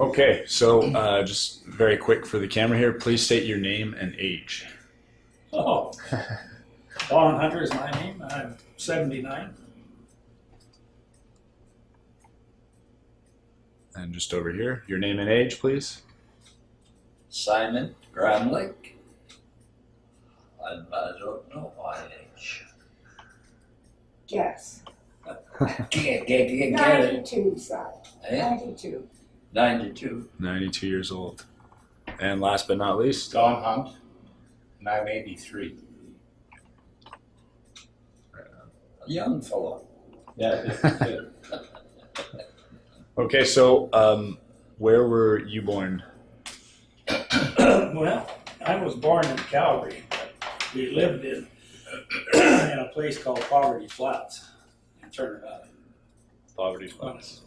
Okay, so uh, just very quick for the camera here. Please state your name and age. Oh, Don Hunter is my name. I'm 79. And just over here, your name and age, please. Simon Gramlich. And I don't know my age. Guess. Get, get, get, get it. Ninety-two, son. Eh? Ninety-two. 92. 92 years old. And last but not least, Don Hunt, and I'm 83. A young fellow. Yeah. okay, so um, where were you born? well, I was born in Calgary. We lived in in a place called Poverty Flats in Turner Valley. Poverty when I Flats.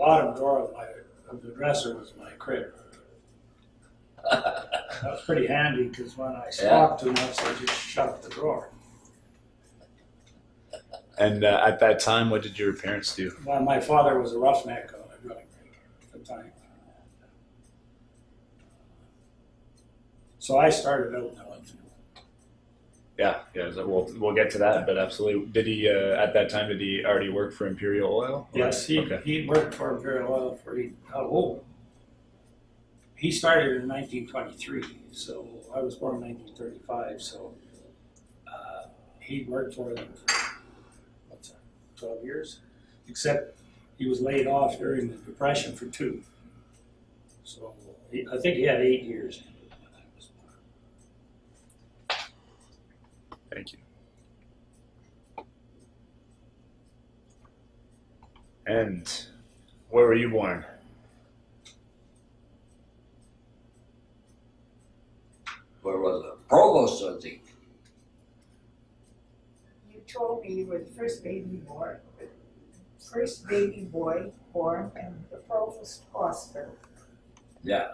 Was born. The bottom drawer of my of the dresser was my crib. That was pretty handy because when I squawked too much, I just shut the drawer. And uh, at that time, what did your parents do? Well, my father was a roughneck on a drilling rig at the time. So I started out in. Yeah, yeah. So we'll we'll get to that, but absolutely. Did he uh, at that time? Did he already work for Imperial Oil? Yes, he, Okay. he worked for Imperial Oil for, he- how old? He started in nineteen twenty-three, so I was born in nineteen thirty-five, so, uh, he worked for them for, what's that, twelve years? Except he was laid off during the Depression for two. So, he, I think he had eight years. when I was born. Thank you. And where were you born? Where was it? Provost, I think. You told me you were the first baby born, first baby boy born in the Provost Hospital. Yeah.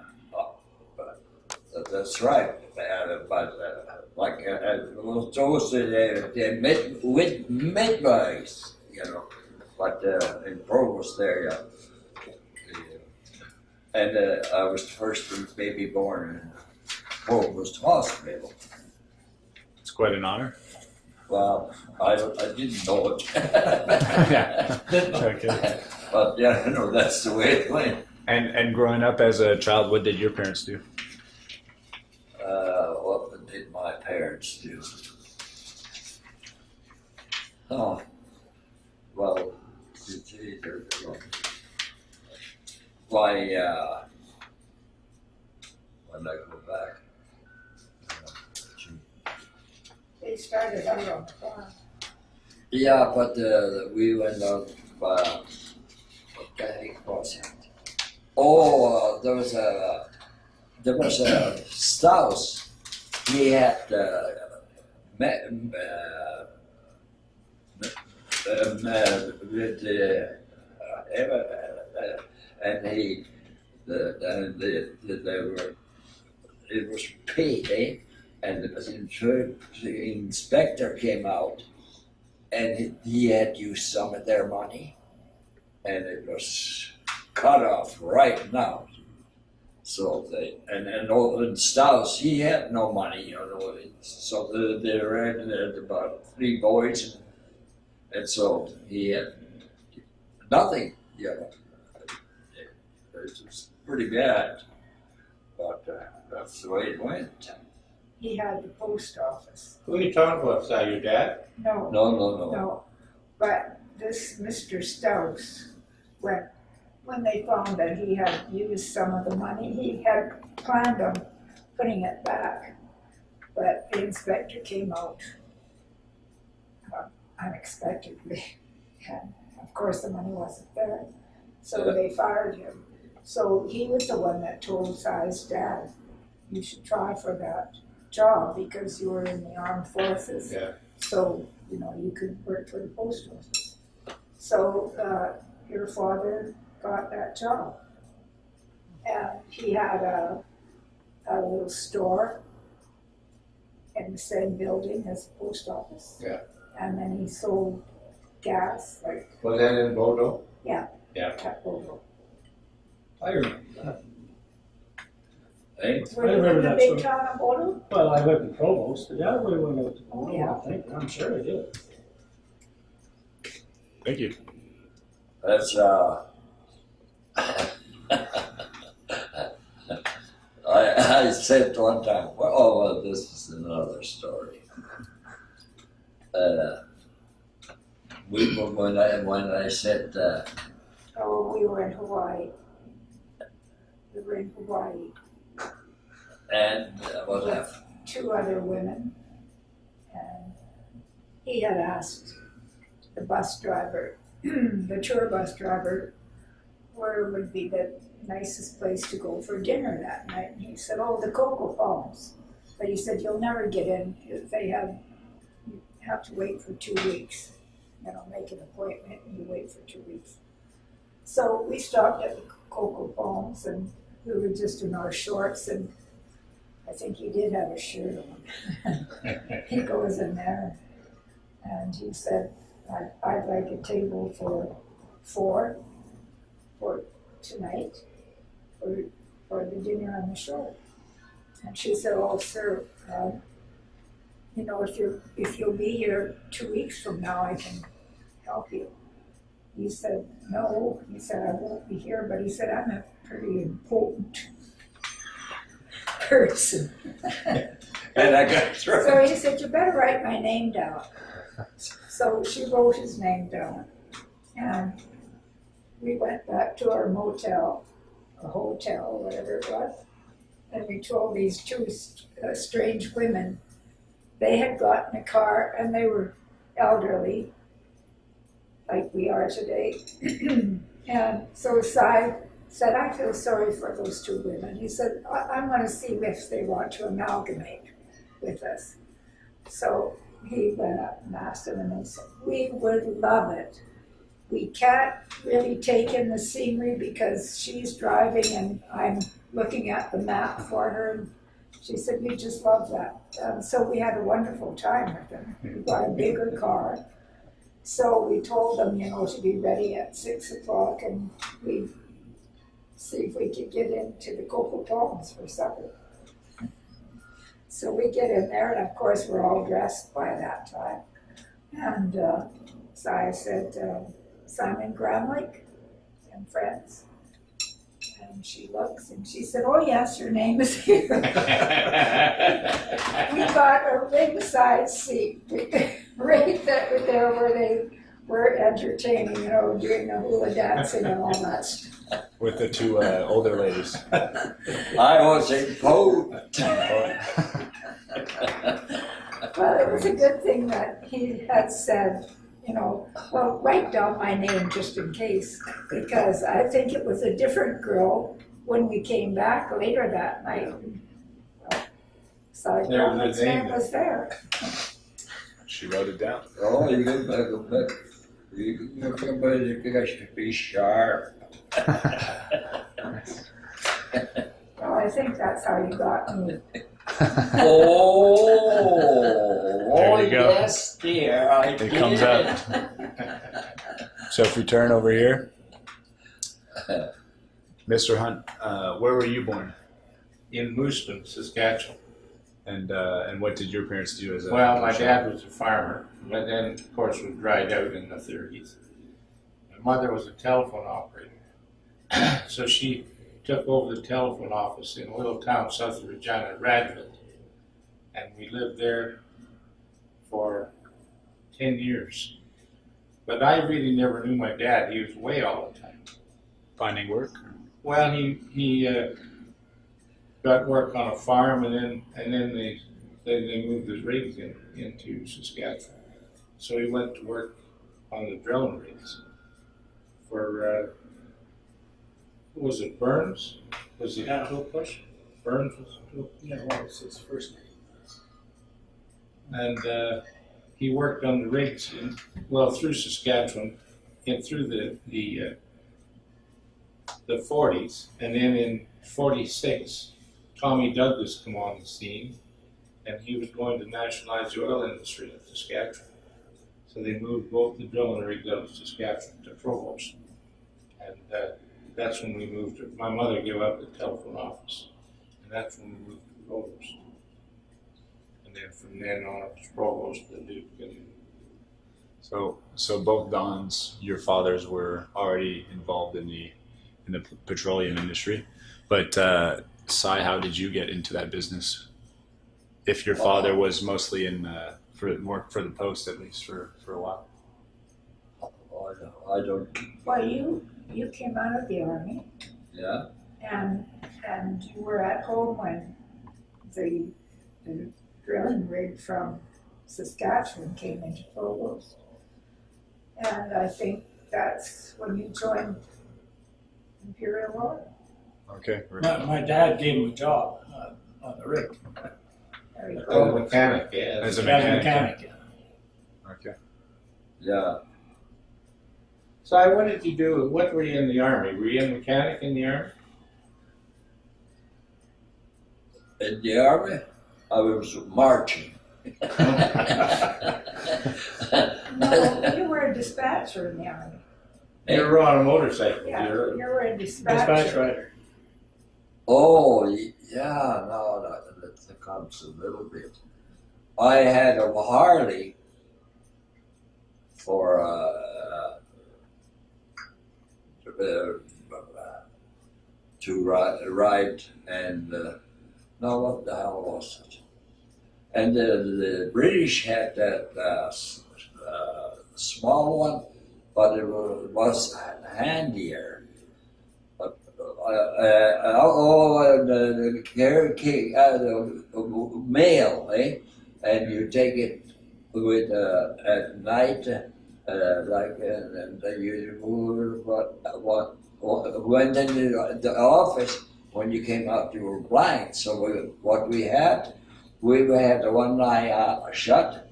Uh, That's right. Uh, But uh, like, uh, uh, was those uh, the mid, with midwives, you know, but uh, in Provost there, yeah. And uh, I was the first baby born in Provost Hospital. It's quite an honor. Well, I, I didn't know it. Yeah. Okay. But yeah, you know, that's the way it went. And and growing up as a child, what did your parents do? Uh, what did my parents do? Oh, well, why, uh, when I go back. They started out on the farm. Yeah, but, uh, we went out, uh, what the heck was it? Oh, uh, there was a, there was a Strauss. He had, uh, met, uh, uh, with, and he, the, the, the, the, they were, it was payday, and the the inspector came out, and he had used some of their money, and it was cut off right now. So they and and Olin Strauss, he had no money, you know. So the, they ran had about three boys, and, and so he had nothing, you know. It, it was pretty bad, but uh, that's the way it went. He had the post office. Who are you talking about? Is that your dad? No, No, no, no. no. But this Mr. Strauss, when, when they found that he had used some of the money, he had planned on putting it back. But the inspector came out uh, unexpectedly. And of course, the money wasn't there. So they fired him. So he was the one that told Si's dad, you should try for that job because you were in the armed forces. Yeah. So, you know, you could work for the post office. So, uh, your father got that job. And he had a, a little store in the same building as the post office. Yeah. And then he sold gas, like Was that in Bodo? at Bodo. I remember that. Were I you remember in the that big story. town of Bodo? Well, I went to Provost, but yeah, we went out to Bodo, yeah. I think, I'm sure I did. Thank you. That's, uh, I, I said one time, well, oh, well, this is another story. Uh, we, were- when I, when I said, uh, Oh, we were in Hawaii. We were in Hawaii, and uh, what happened? two other women. And he had asked the bus driver, the tour bus driver, where would be the nicest place to go for dinner that night. And he said, oh, the Coco Palms. But he said, you'll never get in. They have, you have to wait for two weeks. And I'll make an appointment and you wait for two weeks. So we stopped at the Coco Palms and we were just in our shorts and I think he did have a shirt on. he goes in there and he said, I'd, I'd like a table for four for tonight for, for the dinner on the shore. And she said, oh, sir, um, you know, if you're, if you'll be here two weeks from now, I can help you. He said, no, he said, I won't be here, but he said, I'm a pretty important person. And I got through. So he said, you better write my name down. So she wrote his name down. And we went back to our motel, a hotel, whatever it was. And we told these two uh, strange women, they had gotten a car and they were elderly, like we are today. and so Cy said, I feel sorry for those two women. He said, I- I'm going to see if they want to amalgamate with us. So he went up and asked them, and they said, We would love it. We can't really take in the scenery because she's driving and I'm looking at the map for her. And she said, We just love that. Um, so we had a wonderful time with them. We got a bigger car. So we told them, you know, to be ready at six o'clock and we see if we could get into the Coco Palms for supper. So we get in there, and of course, we're all dressed by that time. And uh, so I said, uh, Simon Gramlich and friends. And she looks and she said, Oh, yes, your name is here. we got a ringside seat right there, there where they were entertaining, you know, doing the hula dancing and all that stuff. With the two uh, older ladies. I was in cold. Well, it was a good thing that he had said, you know, well, write down my name just in case, because I think it was a different girl when we came back later that night. So I There was thought a his name name. was there. She wrote it down. Oh, you can back up back. You can look somebody you got to be sharp. Well, I think that's how you got me. Oh, There you go. yes, dear. I It comes out. So if we turn over here, Mr. Hunt, uh, where were you born? In Moosomin, Saskatchewan. And uh, and what did your parents do as a Well, my dad was a farmer, but then, of course, was dried out in the thirties. My mother was a telephone operator. So she took over the telephone office in a little town south of Regina, Radford. And we lived there for ten years. But I really never knew my dad. He was away all the time. finding work? Well, he he uh, got work on a farm, and then and then they then they moved his rigs in, into Saskatchewan. So he went to work on the drilling rigs for uh, was it Burns? Was it Yeah, no question. Burns? Was Yeah, was his first name? and uh, he worked on the rigs in, well through Saskatchewan and through the the uh, the 40s, and then in 46, Tommy Douglas come on the scene, and he was going to nationalize the oil industry in Saskatchewan. So they moved both the drilling rigs out of Saskatchewan to Provost, and uh, that's when we moved, to- my mother gave up the telephone office, and that's when we moved to Provost. And then from then on, it was Provost, Leduc, and So, so both Don's, your fathers were already involved in the in the petroleum industry, but uh, Cy, how did you get into that business? If your father was mostly in uh, for work for the post at least for for a while. I don't, I don't, Well, you, you came out of the army yeah, and, and you were at home when the, the drilling rig from Saskatchewan came into Provost. And I think that's when you joined Imperial Oil. Okay. My, my dad gave him a job uh, on the rig. There you a go. mechanic, yeah. As a As a mechanic. mechanic, yeah. Okay. yeah. So I, what did you do, what were you in the army? Were you a mechanic in the army? In the army, I was marching. No, you were a dispatcher in the army. You were on a motorcycle, Yeah, you you were- were a Dispatch dispatcher. rider. Oh, yeah, no, that, that, that comes a little bit. I had a Harley for, uh, uh, to ride, ride and, uh, no, what the hell was it? And the, the British had that, uh, uh, small one, but it was, handier. Uh, uh, oh, uh, the, the uh, the, mail, eh? And you take it with, uh, at night, uh, like, and, and you move what, what, what, went into the office, when you came out, you were blind. So we, what we had, we had the one eye uh, shut.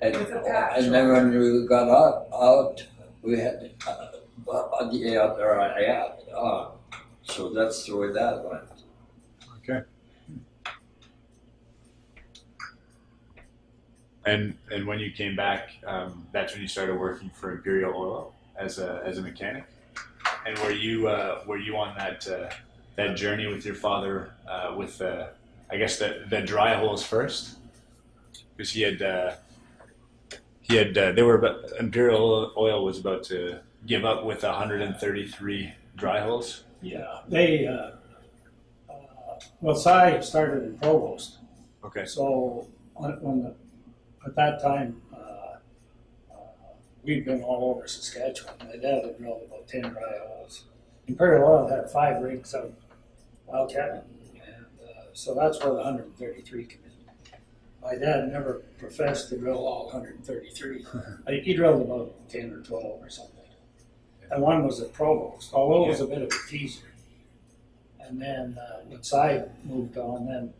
And, With a patch and then when we got out, out we had uh, the other eye out. Uh, so that's the way that went. And and when you came back, um, that's when you started working for Imperial Oil as a as a mechanic. And were you uh, were you on that uh, that journey with your father uh, with uh, I guess the the dry holes first? Because he had uh, he had uh, they were about, Imperial Oil was about to give up with 133 dry holes. Yeah, they, uh, uh, well, Cy started in Provost. Okay. So when, when the, at that time, uh, uh, we'd been all over Saskatchewan. My dad had drilled about ten dry holes. Imperial Oil had five rigs out Wildcat, and uh, so that's where the 133 came in. My dad never professed to drill all 133. I think he drilled about 10 or 12 or something. And one was at Provost, although it was a bit of a teaser. And then uh, when Cy moved on, then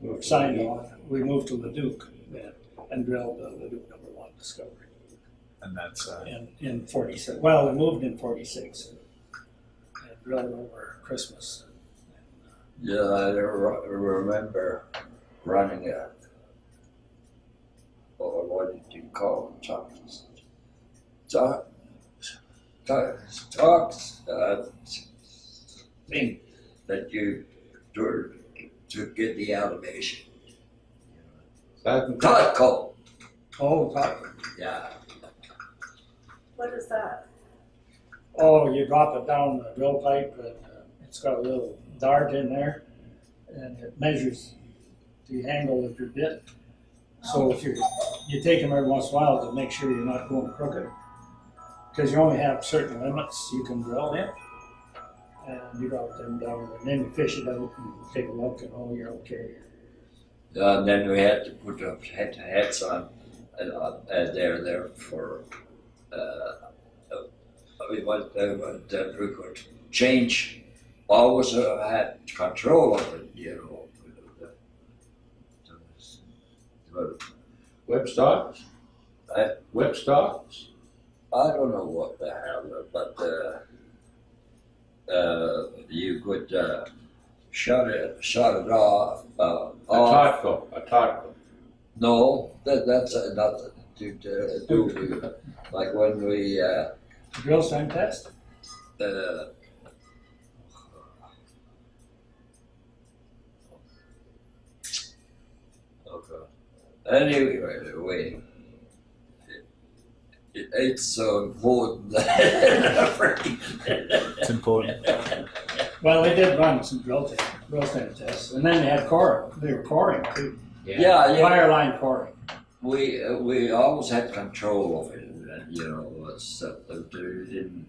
we were signed on. We moved to Leduc then and drilled the Leduc number one discovery And that's uh, in, in 46. Well, we moved in 46 and, and drilled over Christmas. Yeah, I re- remember running a, or what did you call them, talks? Talk, talks, talks, uh, thing that you do to get the elevation. That- Totco, Oh, top- yeah. What is that? oh, you drop it down the drill pipe and uh, it's got a little dart in there and it measures the angle of your bit. So if you're, you take them every once in a while to make sure you're not going crooked. Because you only have certain limits you can drill in. And you drop them down and then you fish it out and take a look and oh, you're okay. And then we had to put the head heads on, uh, uh, there, there for, uh, uh, we want, uh, that we could change, always uh, had control of it, you know. But Whip stocks? I- Whip stocks? I don't know what the hell, but, uh, uh, you could, uh, shut it, shut it off, uh, A off. Totco, a Totco. No, that, that's uh, nothing to, to do with, like when we, uh, Drill string test? uh, oh God. Anyway, wait. It, it's so important. It's important. Well, they did run some drill tests, drill stem tests, and then they had core, they were coring too. yeah, yeah. Wire line coring. We uh, we always had control of it, and you know, was uh, we didn't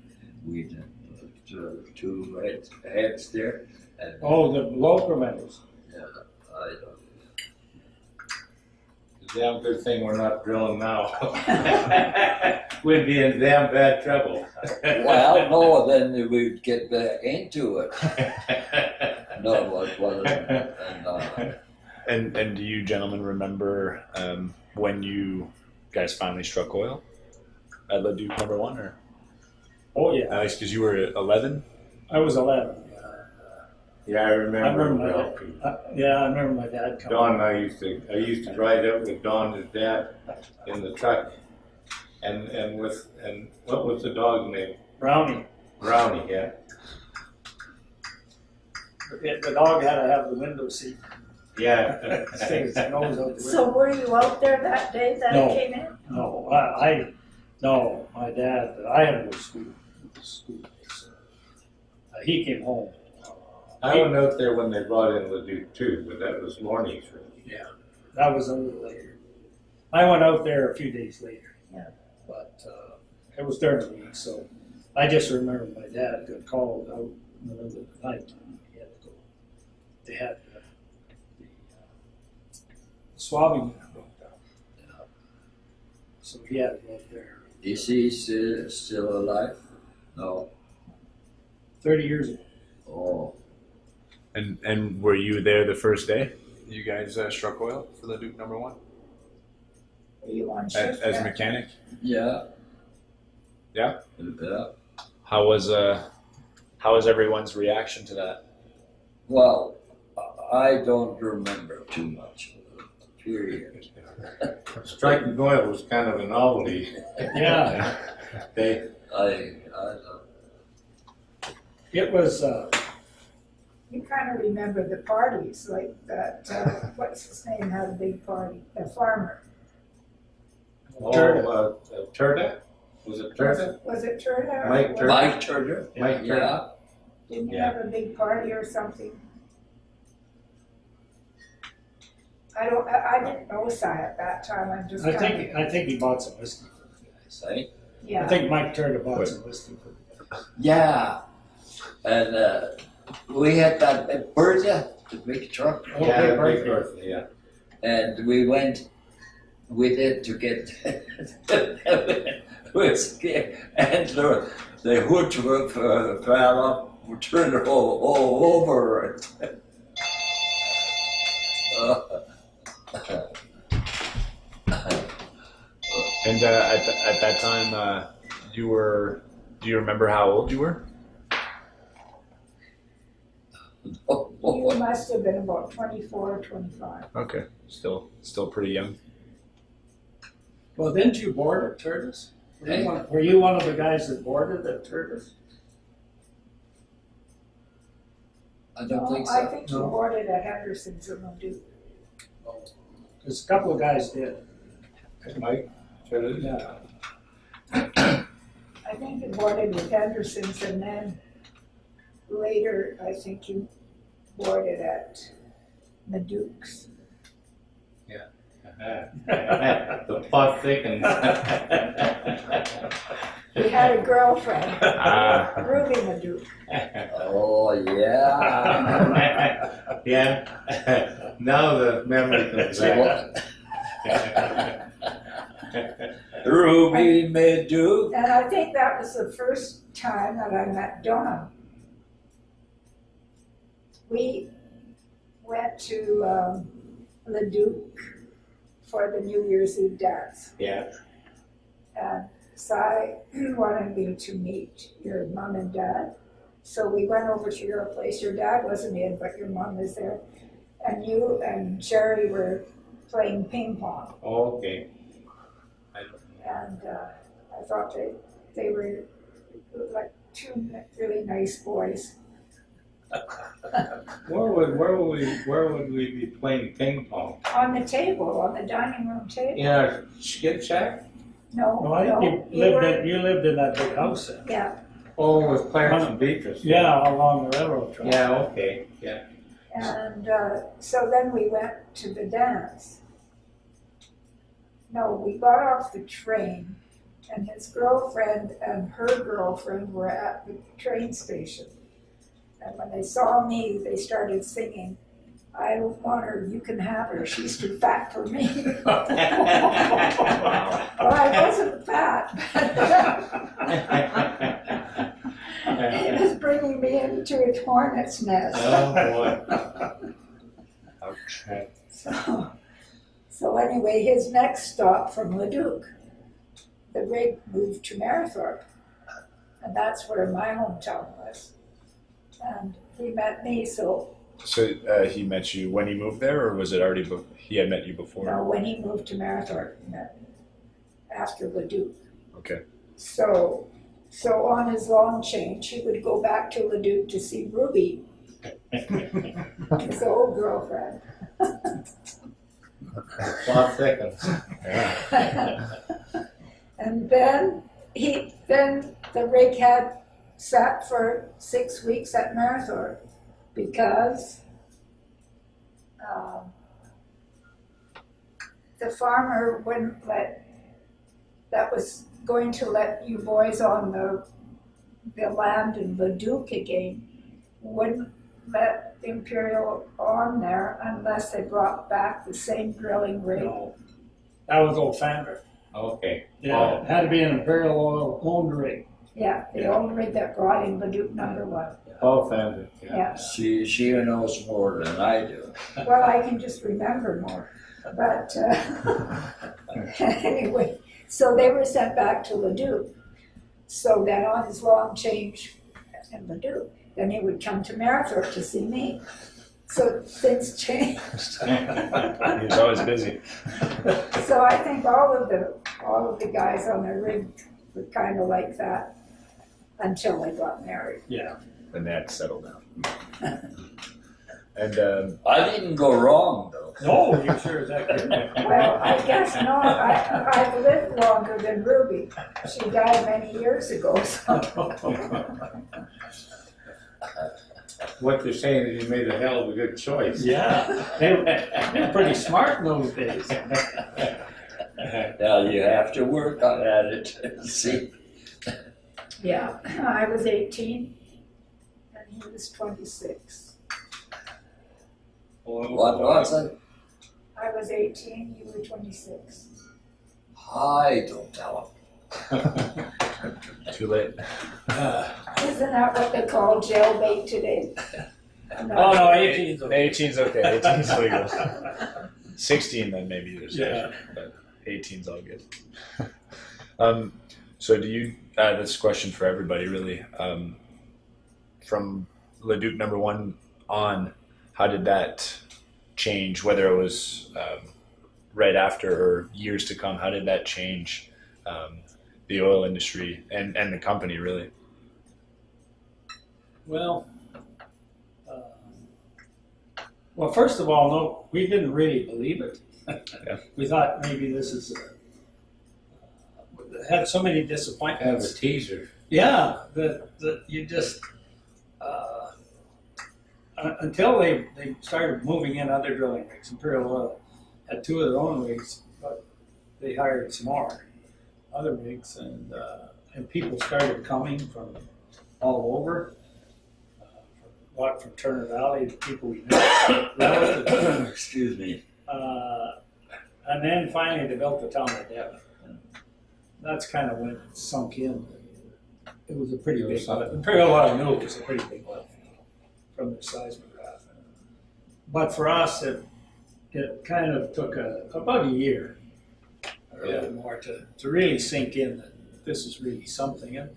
we didn't uh, two, two heads, heads there, and Oh, the low preventers. I Damn good thing we're not drilling now. We'd be in damn bad trouble. well, no, then we'd get back into it. No, it wasn't. And, uh, And and do you gentlemen remember um, when you guys finally struck oil at Leduc number one, or Oh, yeah. Alex? Because you were eleven. I was eleven. Yeah, I I remember. remember my well. dad. uh, Yeah, I remember my dad coming. Don and I used to, I used to ride out with Don, his dad, in the truck. And, and with, and what was the dog's name? Brownie. Brownie, yeah. The the dog had to have the window seat. Yeah. Stick his nose out the So window. were you out there that day that No. it came in? No, I, I, no, my dad, I had to go to school, school days. Uh, he came home. I went out there when they brought in Leduc too, but that was mornings. room. Yeah. That was a little later. I went out there a few days later. Yeah. But, uh, it was during the week, so I just remember my dad got called out in the middle of the night. He had to go. They had the, the uh, swabbing unit broke down. So he had to go up there is he still, still alive? No. thirty years ago. Oh, And and were you there the first day? You guys uh, struck oil for Leduc number one Were you on as, shift as a mechanic. yeah. Yeah? Yeah. How was uh how was everyone's reaction to that? Well, I don't remember too much. Period. Striking oil was kind of a novelty. Yeah, They, I, I don't. it was, uh, You kind of remember the parties, like that, uh, what's his name had a big party, the farmer. oh, Turner. uh, uh, Turta? Was it Was Turta? it, was it Turner? or Mike was- Turner. Mike Turner? Mike Turner. Yeah. Didn't you Yeah. have a big party or something? I don't, I, I didn't know Si at that time, I'm just I kind think, of, I think he bought some whiskey for the guys. Right? I yeah. think Mike Turner bought Wait. some whiskey for the guys. Yeah. And uh, we had that big Bertha, the big truck, Oh, Yeah, big Big. Bertha, yeah. and we went with it to get whiskey, and the, the hood uh, fell up, turned all, all over it. And uh, at, th- at that time, uh, you were. Do you remember how old you were? You must have been about twenty-four or twenty-five. Okay, still still pretty young. Well, didn't you board at Turta's? Were Hey. you one, were you one of the guys that boarded at Turta's? I don't No, think I so. think you No. boarded at Henderson's in Leduc. Because oh. a couple of guys did. Mike Turta? Yeah. I think you boarded with Henderson's and then later, I think you boarded at Leduc's. The plot thickens. He had a girlfriend, Ah, Ruby Leduc. Oh, yeah. Yeah, now the memory comes So back. what- Ruby may do. And I think that was the first time that I met Don. We went to um, Leduc for the New Year's Eve dance. Yeah, And Cy wanted me to meet your mom and dad. So we went over to your place. Your dad wasn't in, but your mom was there. And you and Jerry were playing ping pong. okay. And uh, I thought they, they were like two really nice boys. Where would, where would we, where would we be playing ping pong? On the table, on the dining room table. In our skid shack? No, No, I no, think we you lived were- in, you lived in that big house then. Yeah, Oh, with Clarence and Beatrice? Yeah, along the railroad track. Yeah, okay, yeah. and, uh, so then we went to the dance. No, we got off the train and his girlfriend and her girlfriend were at the train station. And when they saw me, they started singing, I want her, you can have her, she's too fat for me. Well, I wasn't fat, it was bringing me into a hornet's nest. Oh, boy. Okay. So, so anyway, his next stop from Leduc, the rig moved to Mayerthorpe. And that's where my hometown was. And he met me, so, So uh, he met you when he moved there, or was it already? Be- he had met you before. you know, when he moved to Mayerthorpe, he met me after Leduc. Okay. So, so on his long change, he would go back to Leduc to see Ruby, his old girlfriend. Plot thickens. Yeah. And then he, then the rig had sat for six weeks at Mayerthorpe because um, the farmer wouldn't let, that was going to let you boys on the, the land in Leduc again, wouldn't let Imperial on there unless they brought back the same drilling rig. No, That was old Fander. Okay. Yeah, it had to be an Imperial Oil owned rig. Yeah, the old rig that brought in Leduc number one, Paul found it, yeah. yeah. She, she knows more than I do. Well, I can just remember more, but, uh, anyway, so they were sent back to Leduc. So then on his long change in Leduc, then he would come to Mayerthorpe to see me. So things changed. he was always busy. So I think all of the, all of the guys on the rig were kind of like that until they got married. Yeah. And that settled down. and um, I didn't go wrong though. No, you sure as heck didn't. Well, I guess not. I, I've lived longer than Ruby. She died many years ago, so. What they're saying is you made a hell of a good choice. Yeah, they were, they were pretty smart in those days. Now you have to work on at it. See, Yeah, I was eighteen and he was twenty-six. what was it? I was eighteen, you were twenty-six. Hi, don't tell him. too late. Isn't that what they call jailbait today? Oh, no, 18's okay. 18's okay. 18's legal. 16 then maybe there's Yeah. but 18's all good. um, so do you? Uh, this question for everybody really. Um, from Leduc number one on, how did that change? Whether it was um, right after or years to come, how did that change um, the oil industry and and the company really? Well, uh, well, first of all, no, we didn't really believe it. Yeah. We thought maybe this is, uh, had so many disappointments. Have a teaser. Yeah, that, that you just, uh, until they, they started moving in other drilling rigs, Imperial Oil had two of their own rigs, but they hired some more other rigs and, uh, and people started coming from all over. Uh, A lot from Turner Valley, the people we knew. Excuse me. Uh, and then finally they built the town of Devon. That's kind of when it sunk in. It was a pretty big lift. Imperial Oil knew it was a pretty big lift from the seismograph. But for us, it, it kind of took a, about a year or a little more to, to really sink in that this is really something. And,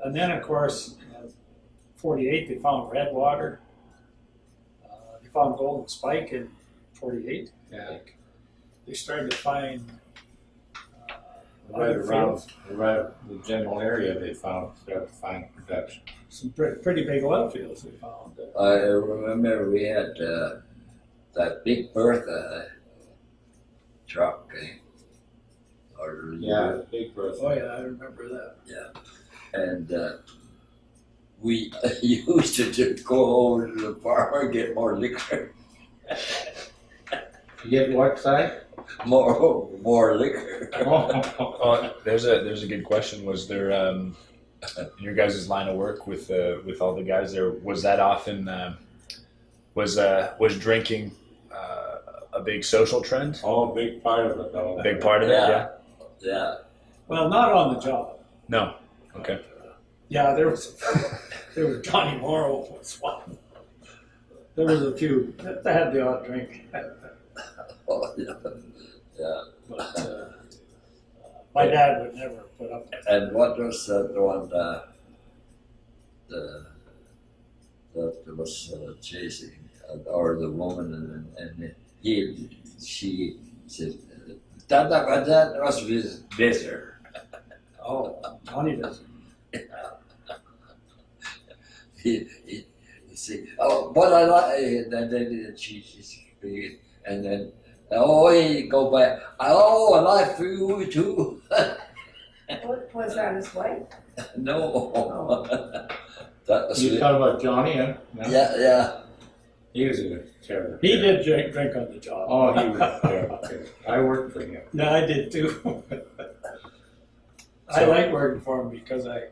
and then, of course, in 48, they found Redwater. Uh, they found Golden Spike in 48. Yeah. They started to find uh, right around, right the general area they found, started to find production. Some pretty, pretty big oil fields they found. I remember we had uh, that big Bertha truck. Eh? Or Yeah, big birth. Oh, yeah, I remember that. Yeah, and uh, we used to just go over to the bar and get more liquor, You get what side? more more liquor. Oh, there's a there's a good question. Was there um, in your guys' line of work with uh, with all the guys there? Was that often um was uh, was drinking uh, a big social trend? Oh, a big part of it though. A big part of it. Yeah. Yeah. Yeah, Well, not on the job. No. Okay. Yeah, there was, there was Johnny Morrow was one. There was a few that had the odd drink, oh, yeah, yeah. but uh, my dad would never put up with it. And what was uh, the one uh, the that was uh, chasing uh, or the woman and, and he she said that that that was his visitor. Oh, Johnny doesn't. He, he, he said, oh, but I like, and then, then she, she, and then, oh, he go back, oh, I like you too. What, was that his wife? no. Oh. that was You it. talking about Johnny, huh? No? Yeah, yeah. He was a terrible. He did drink, drink on the job. Oh, he was terrible. I worked for him. No, I did too. I So- like working for him because I,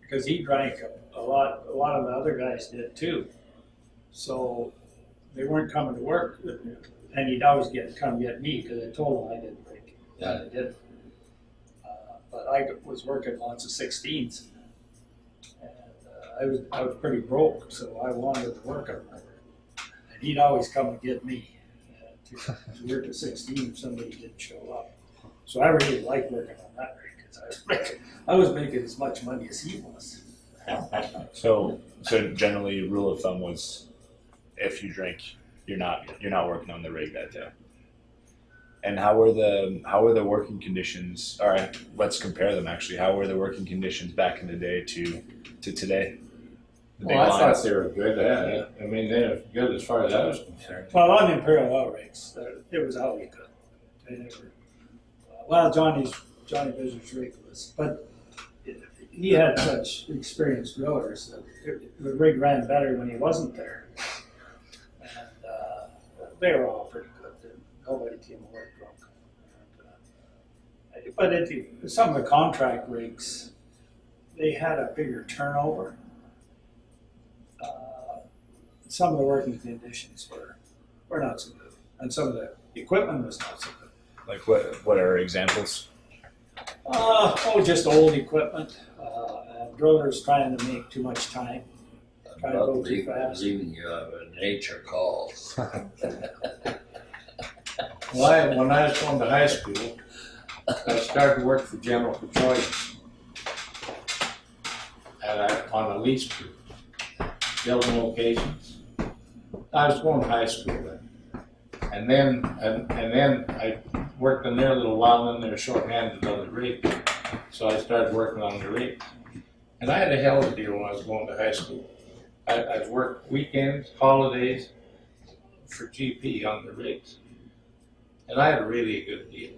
because he drank a, a lot, a lot of the other guys did too. So they weren't coming to work and he'd always get, come get me because I told him I didn't drink. Yeah. I did. Uh, But I was working lots of sixteens. And uh, I was, I was pretty broke, so I wanted to work on it. And he'd always come and get me uh, to to work at sixteen if somebody didn't show up. So I really liked working on that rig because I was making, I was making as much money as he was. So so generally, rule of thumb was, if you drink, you're not you're not working on the rig that day. And how were the how were the working conditions? All right, let's compare them. Actually, how were the working conditions back in the day to to today? The Well, I lines. thought they were good. Yeah, I mean, they were good as far as I was concerned. Well, on the Imperial Oil rigs, it was always good. They never, uh, well, Johnny's, Johnny Business rig was, but he had such experienced drillers that the rig ran better when he wasn't there. They were all pretty good. Nobody came work drunk. And, uh, But it, some of the contract rigs, they had a bigger turnover. Uh, Some of the working conditions were, were not so good. And some of the equipment was not so good. like what what are examples? Uh, oh, just old equipment, uh, drillers trying to make too much time. Trying to go too fast. leaving you uh, nature calls. Well, I, when I was going to high school, I started to work for General Petroleum. And I, on a lease crew, building locations. I was going to high school then. And then, and, and then I worked in there a little while, and then they were shorthanded on the rig. So I started working on the rig. And I had a hell of a deal when I was going to high school. I, I worked weekends, holidays for GP on the rigs. And I had a really good deal.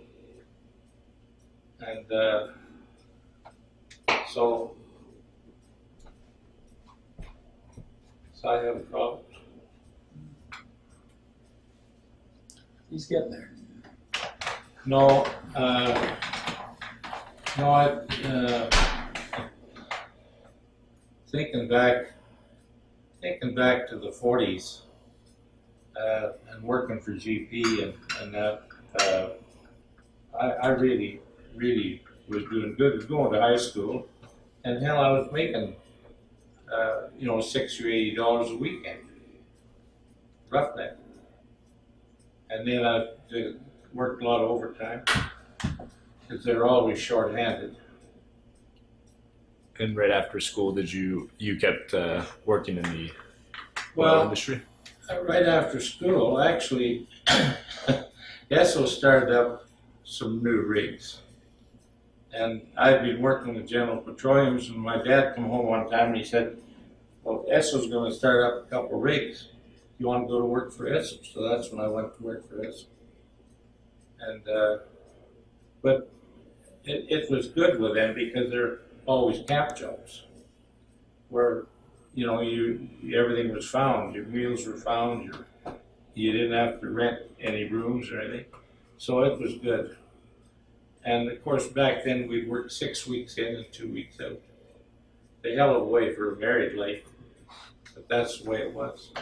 And uh, so, so I have a problem. He's getting there. No, uh, no, I, uh, thinking back, thinking back to the forties, uh, and working for GP and, and that, uh, I, I really, really was doing good, was going to high school, and hell, I was making, uh, you know, six or eighty dollars a weekend. Roughneck. And then I did, worked a lot of overtime, because they're always shorthanded. And right after school, did you you kept uh, working in the oil Well, industry? Uh, Right after school, actually, Esso started up some new rigs. And I'd been working with General Petroleums, and my dad come home one time and he said, "Well, Esso's going to start up a couple rigs. You want to go to work for Esso?" So that's when I went to work for Esso. And uh, but it, it was good with them because they're always camp jobs, where you know you everything was found. Your meals were found. Your you didn't have to rent any rooms or anything, so it was good. And of course, back then we worked six weeks in and two weeks out. The hell of a way for a married life, but that's the way it was.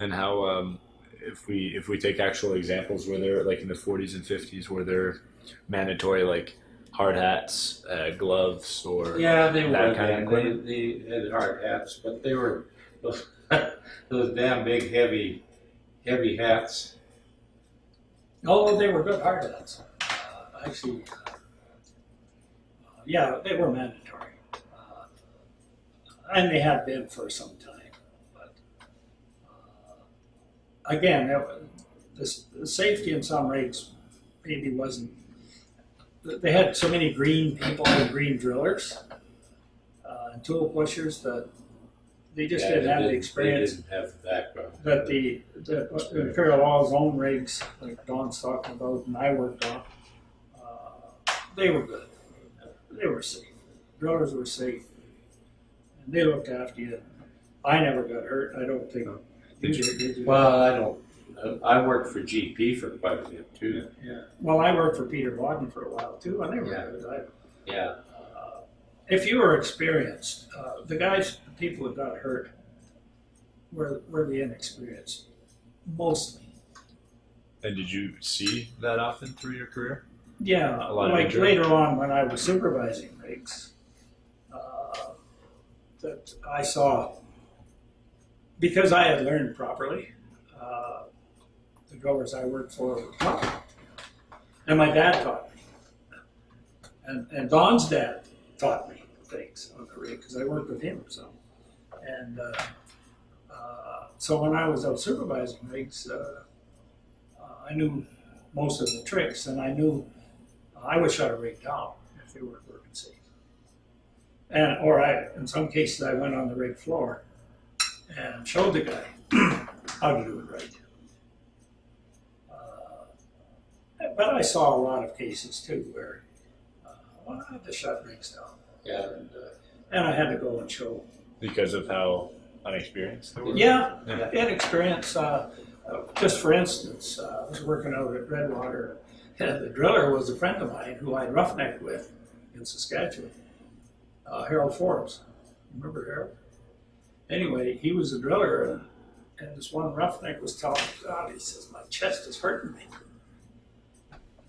And how, um, if we if we take actual examples, were there like in the 40s and 50s, were there mandatory like hard hats, uh, gloves, or Yeah, they that were. kind of They, they had hard hats, but they were those, those damn big, heavy, heavy hats. Oh, they were good hard hats. Uh, actually, uh, yeah, they were mandatory. Uh, and they had been for some time. But uh, again, that was, this, the safety in some rigs maybe wasn't. They had so many green people and green drillers uh, and tool pushers that they just Yeah, didn't they have the They experience didn't have the background. that the, the the Imperial Oil's own rigs, like Don's talking about and I worked on, uh, they were good. They were safe. Drillers were safe. And they looked after you. I never got hurt. I don't think. Did you did, did you? Well, I don't. I worked for GP for quite a bit too. yeah. Well, I worked for Peter Wadden for a while too, and they were Yeah. good. I, Yeah. uh, if you were experienced, uh, the guys, the people that got hurt, were were the inexperienced, mostly. And did you see that often through your career? Yeah, A lot like injury. later on when I was supervising rigs, uh, that I saw because I had learned properly. The growers I worked for were taught, and my dad taught me, and and Don's dad taught me things on the rig because I worked with him some, and uh, uh, so when I was out supervising rigs, uh, uh, I knew most of the tricks, and I knew I would shut a rig down if they weren't working safe. And or I, in some cases, I went on the rig floor and showed the guy how to do it right. Uh, but I saw a lot of cases too where uh, well, I had to shut rigs down, Yeah. and, uh, and I had to go and show. Because of how unexperienced they were? Yeah, Yeah. inexperience. Uh, uh, just for instance, uh, I was working out at Redwater, and the driller was a friend of mine who I'd roughnecked with in Saskatchewan, uh, Harold Forbes. Remember Harold? Anyway, he was a driller, and, and this one roughneck was telling me, God, he says, my chest is hurting me.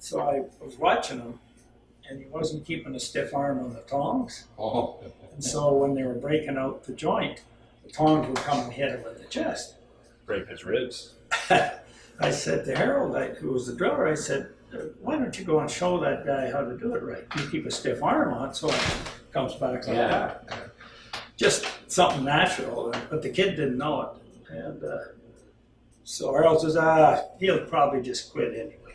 So I was watching him, and he wasn't keeping a stiff arm on the tongs. Oh. And so when they were breaking out the joint, the tongs would come and hit him in the chest. Break his ribs. I said to Harold, I, who was the driller, I said, "Uh, why don't you go and show that guy how to do it right? You keep a stiff arm on so it comes back like Yeah. that. Just something natural, but the kid didn't know it. And uh, so Harold says, ah, he'll probably just quit anyway.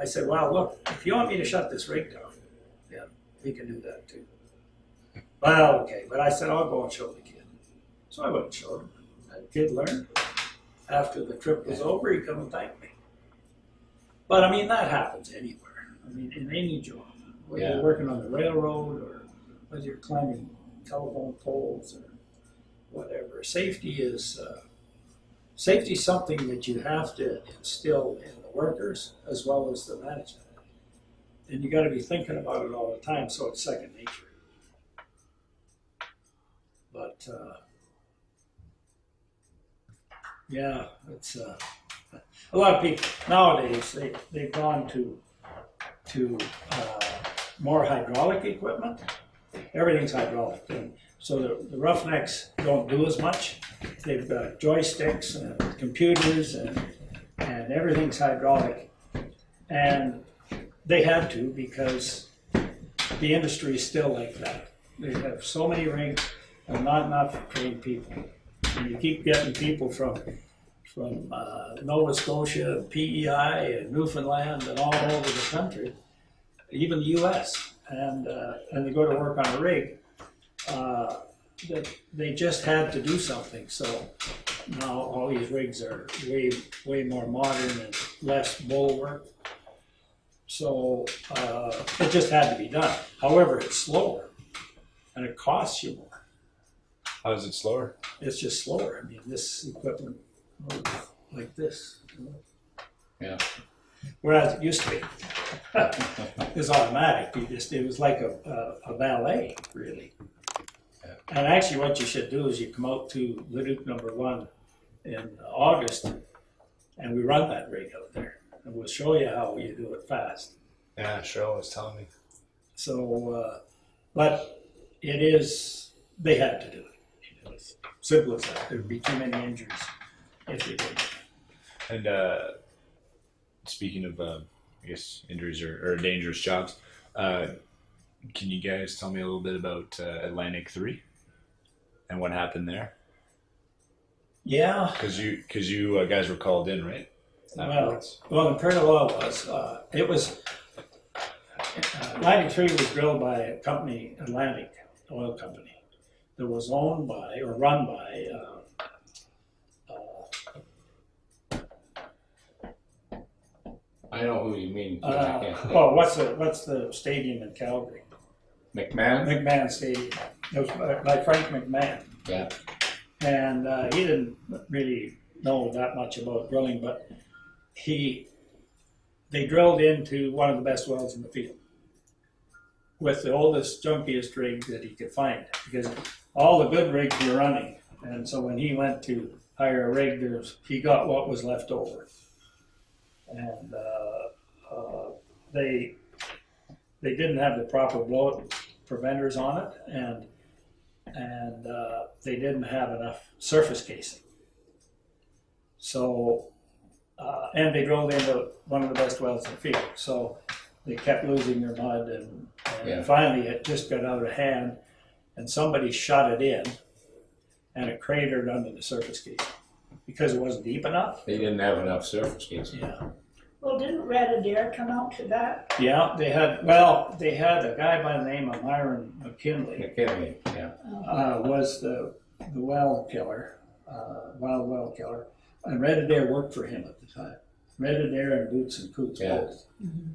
I said, well, look, if you want me to shut this rig down, yeah, we can do that too. Well, okay, but I said, I'll go and show the kid. So I went and showed him. That kid learned. After the trip was over, he come and thanked me. But I mean, that happens anywhere. I mean, in any job, whether Yeah. you're working on the railroad or whether you're climbing telephone poles or whatever. Safety is uh, safety is something that you have to instill in workers as well as the management, and you got to be thinking about it all the time, so it's second nature. But uh, yeah, it's uh, a lot of people nowadays they they've gone to to uh, more hydraulic equipment. Everything's hydraulic, and so the, the roughnecks don't do as much. They've got joysticks and computers and and everything's hydraulic, and they had to because the industry is still like that. They have so many rigs and not enough trained people. And you keep getting people from from uh, Nova Scotia, PEI, and Newfoundland, and all over the country, even the U.S. And uh, and they go to work on a rig. Uh, that they just had to do something. So now all these rigs are way way more modern and less bull work. So uh, it just had to be done. However, it's slower and it costs you more. How is it slower? It's just slower. I mean, this equipment like this. you know. Yeah. Whereas it used to be, it was automatic. You just it was like a, a, a ballet, really. And actually, what you should do is you come out to Leduc Number One in August, and we run that rig out there, and we'll show you how you do it fast. Yeah, Cheryl was telling me. So, uh, but it is, they had to do it. It was simple as that. There'd be too many injuries if they didn't. And uh, speaking of, uh, I guess, injuries or, or dangerous jobs, uh, can you guys tell me a little bit about uh, Atlantic Three and what happened there? Yeah, Because you, because you uh, guys were called in, right? Well, Afterwards. well, Imperial Oil was, uh, it was, uh, Atlantic Three was drilled by a company, Atlantic Oil Company, that was owned by, or run by, uh, I know who you mean. but I uh, can't well, what's the, what's the stadium in Calgary? McMahon? McMahon Stadium. It was by by Frank McMahon. Yeah. And uh, he didn't really know that much about drilling, but he, they drilled into one of the best wells in the field with the oldest, junkiest rig that he could find because all the good rigs were running. And so when he went to hire a rig, there's, he got what was left over. And uh, uh, they they didn't have the proper blowout preventers on it, and and uh, they didn't have enough surface casing. So, uh, and they drilled into one of the best wells in the field. So they kept losing their mud, and, and Yeah. finally it just got out of hand, and somebody shot it in, and it cratered under the surface casing because it wasn't deep enough. They didn't have enough surface casing. Yeah. Well, didn't Red Adair come out to that? Yeah, they had, well, they had a guy by the name of Myron McKinley. McKinley, yeah. uh, was the, the well killer, uh, wild well killer. And Red Adair worked for him at the time. Red Adair and Boots and Coots Yeah. both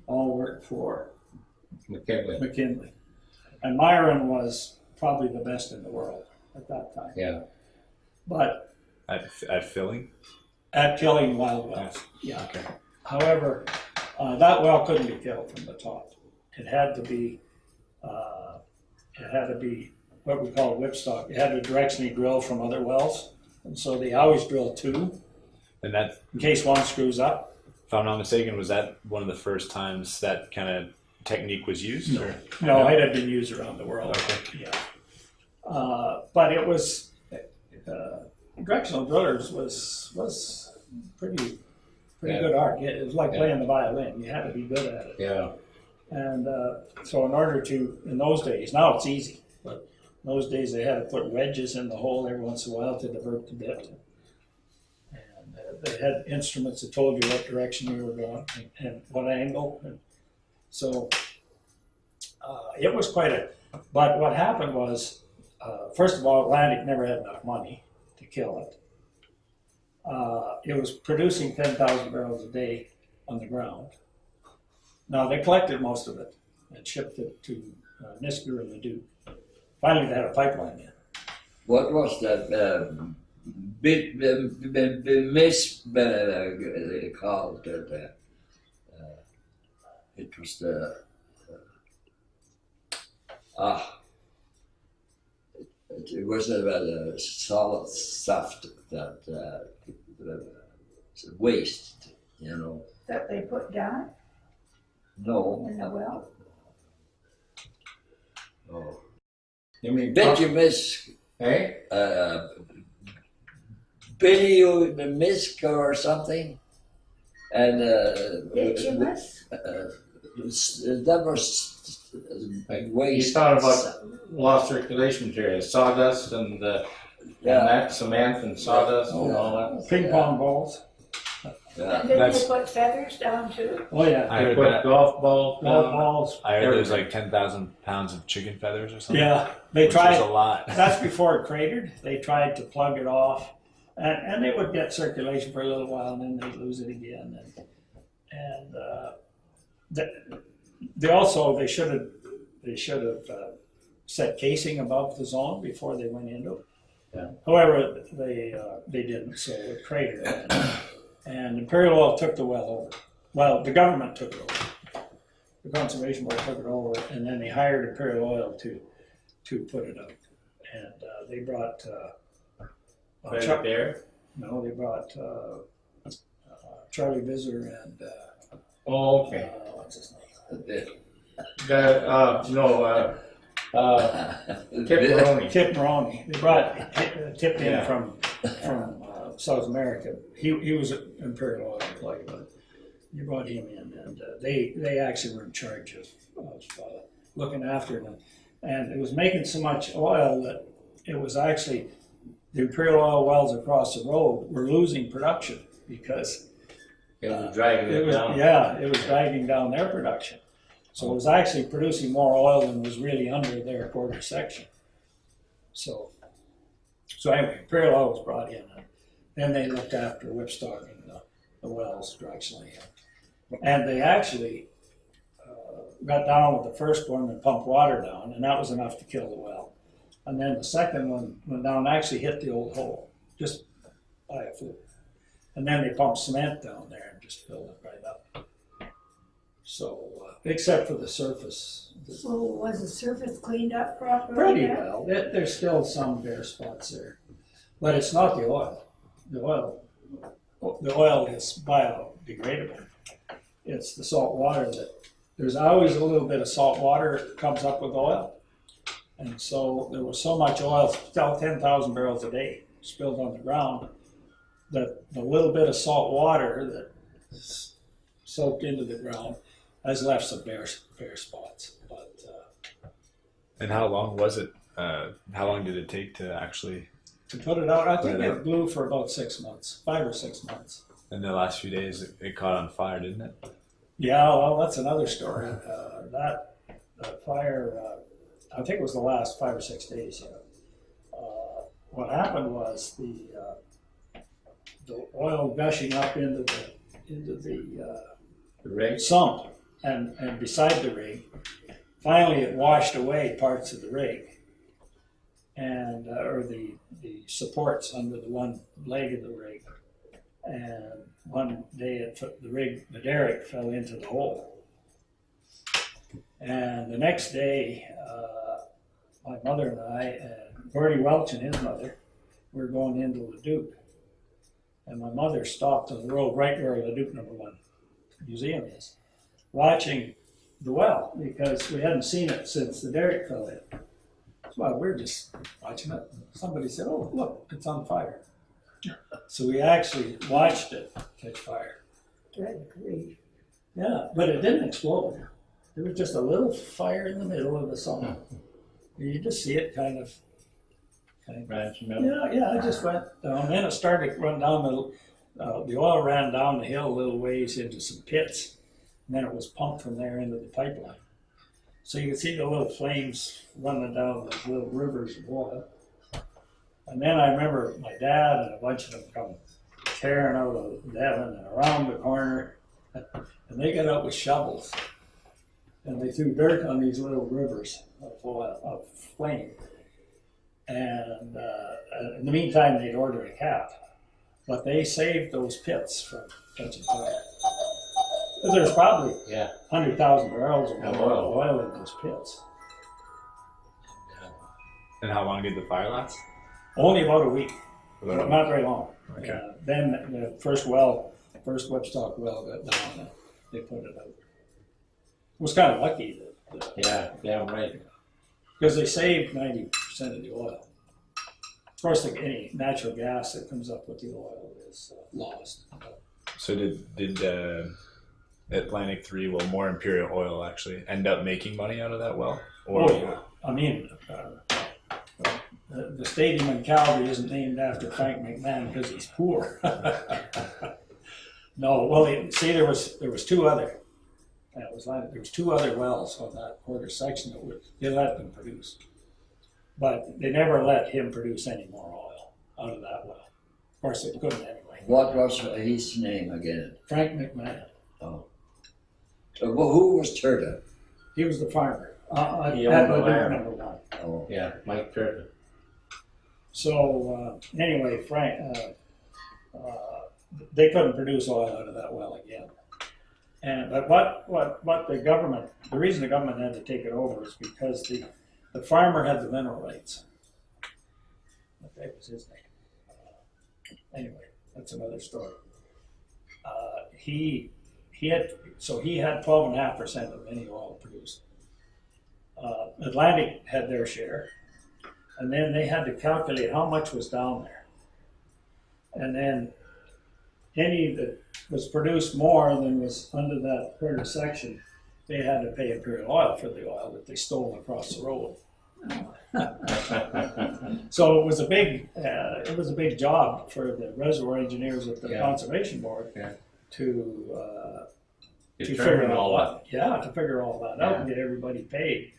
all worked for McKinley, McKinley. And Myron was probably the best in the world at that time. yeah. But At, at filling? at killing wild wells, yeah. Okay. However, uh, that well couldn't be killed from the top. It had to be, uh, it had to be what we call a whipstock. It had to directionally drill from other wells. And so they always drill two And that, in case one screws up. if I'm not mistaken, was that one of the first times that kind of technique was used? No. Or? No, it had been used around the world. Okay. Yeah. Uh, but it was, uh, directional drillers was, was pretty, pretty Yeah. good art. It was like Yeah. playing the violin. You had to be good at it. Yeah, And uh, so, in order to, in those days, now it's easy, but in those days they had to put wedges in the hole every once in a while to divert the bit. And uh, they had instruments that told you what direction you were going and, and what angle. And so, uh, it was quite a. But what happened was, uh, first of all, Atlantic never had enough money to kill it. Uh, it was producing 10,000 barrels a day on the ground. Now they collected most of it and shipped it to uh, Nisku and Leduc. Finally, they had a pipeline in. What was that um, bit the, the, the miss uh, called that? Uh, uh, it was the uh, ah. It, it was a, a solid stuff that uh, uh, waste, you know. That they put down No, in the well? no. you mean, Bitumus, hey? uh, bitumisk or something, and uh, Bitumus? uh, that was Like, You waste. thought about lost circulation material, sawdust and uh, Yeah. And that cement and sawdust and all that. Ping pong balls. Yeah. And did they That's- put feathers down too? Oh, yeah. I They heard put that. golf balls Golf down. balls. I heard there's Everything. like ten thousand pounds of chicken feathers or something. Yeah, they which tried. is a lot. That's before it cratered. They tried to plug it off, and, and they would get circulation for a little while, and then they'd lose it again. And, and uh, they, they also they should have they should have uh, set casing above the zone before they went into it. Yeah. However, they uh, they didn't, so it cratered, and, and Imperial Oil took the well over. Well, the government took it over. The conservation board took it over, and then they hired Imperial Oil to to put it up. and uh, they brought uh, Chuck, there. no, they brought uh, uh, Charlie Visser and uh, Oh, okay. uh, what's his name? The, uh, no, uh, uh, Tip Maroney. They brought Tip, Tip in Yeah. from from uh, South America. He he was an Imperial Oil employee, but they brought him in, and uh, they they actually were in charge of, of uh, looking after them, and it was making so much oil that it was actually the Imperial Oil wells across the road were losing production because It was dragging it it was, down. yeah, it was dragging down their production. So it was actually producing more oil than was really under their quarter section. So, so anyway, Oil was brought in, and then they looked after whipstocking the, the wells directionally. And they actually uh, got down with the first one and pumped water down, and that was enough to kill the well. And then the second one went down, and actually hit the old hole, just by a fluke. And then they pumped cement down there and just filled it right up. So, uh, except for the surface, So was the surface cleaned up properly? pretty well. There, there's still some bare spots there, but it's not the oil. The oil, the oil is biodegradable. It's the salt water that there's always a little bit of salt water that comes up with oil, and so there was so much oil, still ten thousand barrels a day spilled on the ground, that the little bit of salt water that soaked into the ground has left some bare bare spots, but. Uh, And how long was it? Uh, how long did it take to actually? to put it out. I think it it blew for about six months, five or six months. In the last few days, it, it caught on fire, didn't it? Yeah, well, that's another story. Uh, that, that fire, uh, I think it was the last five or six days. Yeah. Uh, what happened was the uh, the oil gushing up into the into the uh, The rig. sump and, and beside the rig. Finally, it washed away parts of the rig and uh, or the the supports under the one leg of the rig. And one day, it took the rig, the derrick fell into the hole. And the next day, uh, my mother and I and Bertie Welch and his mother were going into Leduc. And my mother stopped on the road right where Leduc number one museum is, watching the well because we hadn't seen it since the derrick fell in. Well, we are just watching it. Somebody said, "Oh, look, it's on fire." So we actually watched it catch fire. Good grief. Yeah, but it didn't explode. There was just a little fire in the middle of the summer. You just see it kind of, kind of Ranch milk. yeah, yeah, I just went down. Then it started to run down the, uh, the oil ran down the hill a little ways into some pits. And then it was pumped from there into the pipeline. So you can see the little flames running down the little rivers of oil. And then I remember my dad and a bunch of them come tearing out of Devon and around the corner. And they got out with shovels. And they threw dirt on these little rivers of of flame. And uh, in the meantime, they'd ordered a cap. But they saved those pits from catching fire. There's probably Yeah. 100,000 barrels of Of oil. oil. oil in those pits. And how long did the fire last? Only about a week, About a- not very long. Okay. Uh, then the first well, first whipstock well got down and they put it out. It was kind of lucky that, that Yeah, damn right. because they saved 90% of the oil. Of course, like any natural gas that comes up with the oil is uh, lost. So did did uh, Atlantic Three, well, more Imperial Oil actually end up making money out of that well? Or Oh, yeah. I mean, uh, The, the stadium in Calgary isn't named after Frank McMahon because he's poor. No, well, they- see, there was, there was two other, it was like, there was two other wells on that quarter section that would, they let them produce. But they never let him produce any more oil out of that well. Of course, they couldn't anyway. What was his name again? Frank McMahon, Oh. So, well, who was Turta? he was the farmer. Uh, uh, He that owned the would be land. number one. Oh, Yeah, Mike Turta. So, uh, anyway, Frank, uh, uh, they couldn't produce oil out of that well again. And, but what, what, what the government, the reason the government had to take it over is because the, the farmer had the mineral rights. That was his name. Uh, Anyway, that's another story. Uh, he, he had, so he had twelve and a half percent of any oil produced. Uh, Atlantic had their share. And then they had to calculate how much was down there. And then any that was produced more than was under that quarter section, they had to pay Imperial Oil for the oil that they stole across the road. So it was a big, uh, it was a big job for the reservoir engineers at the Yeah. conservation board Yeah. To, uh, to figure all all that. that. Yeah, to figure all that out and get everybody paid.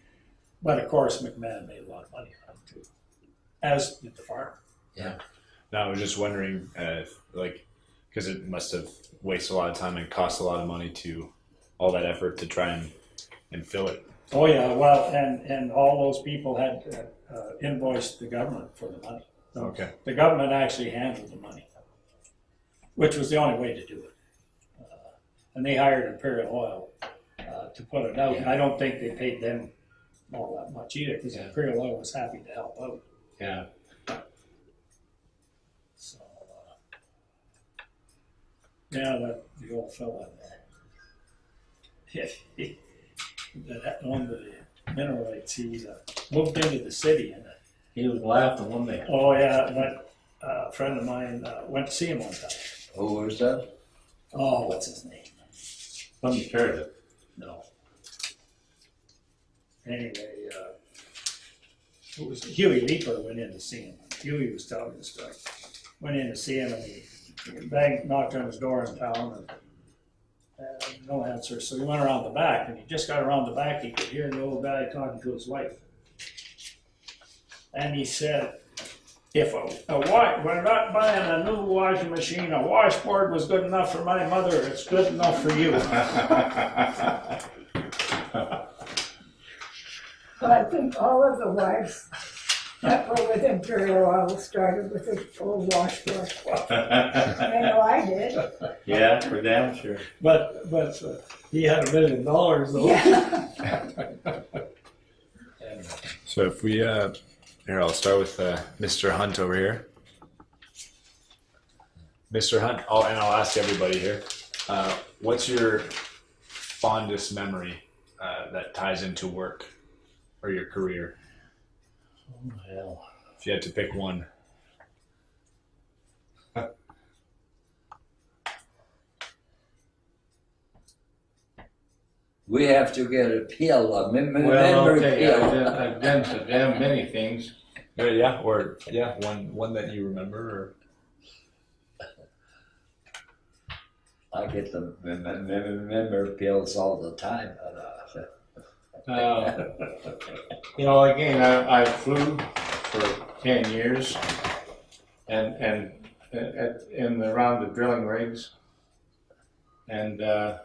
But of course, McMahon made a lot of money on it too, as did the farmer. now I was just wondering, uh, if, like, because it must have wasted a lot of time and cost a lot of money to all that effort to try and and fill it. Oh yeah, well, and and all those people had uh, uh, invoiced the government for the money. Okay. The government actually handled the money, which was the only way to do it. And they hired Imperial Oil uh, to put it out. And I don't think they paid them all that much either, because Yeah. Imperial Oil was happy to help out. Yeah, So, uh, yeah, that the old fella there. that owned the mineral rights, he was, uh, moved into the city and, uh, he was laughing one day. oh yeah, but uh, a friend of mine uh, went to see him one time. who was that? Oh, what's his name? Turner. No. Anyway, uh, it was Huey Leeper went in to see him. Huey was telling the story. Went in to see him and he banged, knocked on his door in town and uh, no answer. So he went around the back and he just got around the back. He could hear the old guy talking to his wife. And he said, if a, a wa- we're not buying a new washing machine, a washboard was good enough for my mother, it's good enough for you. But I think all of the wives that were with Imperial Oil started with a old washboard. I know I did. Yeah, for damn sure. But, but uh, he had a million dollars though. Yeah. So if we, uh, here, I'll start with uh, Mr. Hunt over here. Mr. Hunt, oh, and I'll ask everybody here, uh, what's your fondest memory uh, that ties into work or your career? Oh, hell. If you had to pick one. We have to get a pill, a mem- Well, memory okay, I've pill. done, I've done so damn many things. Yeah, or yeah, one one that you remember, or I get the mem- mem- mem- memory pills all the time. but, uh, Uh, you know, again, I, I flew for ten years, and and at, in the, around the drilling rigs, and uh,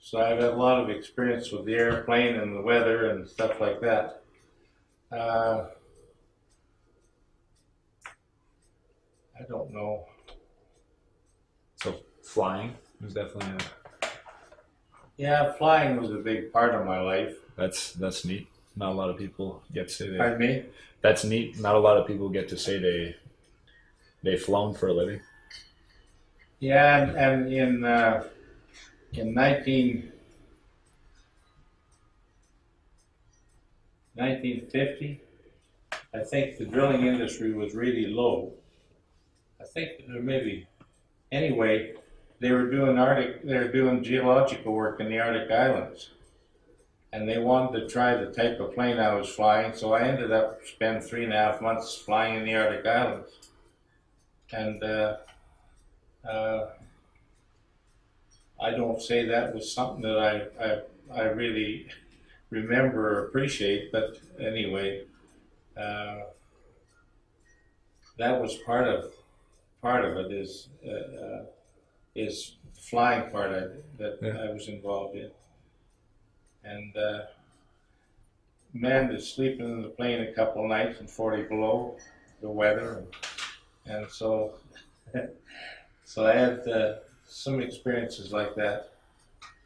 so I've had a lot of experience with the airplane and the weather and stuff like that. Uh, I don't know. so flying was definitely a, Yeah, flying was a big part of my life. that's that's neat. Not a lot of people get to say that. Pardon me? That's neat. Not a lot of people get to say they they've flown for a living. Yeah, and, and in uh, in 19, 1950, I think the drilling industry was really low. I think there maybe anyway they were doing Arctic they were doing geological work in the Arctic islands, and they wanted to try the type of plane I was flying, so I ended up spending three and a half months flying in the Arctic Islands. And uh, uh, I don't say that was something that I, I, I really remember or appreciate, but anyway, uh, that was part of part of it is uh, uh, is flying part of it that Yeah. I was involved in, and uh, man, to sleeping in the plane a couple of nights in forty below, the weather, and, and so so I had uh, some experiences like that.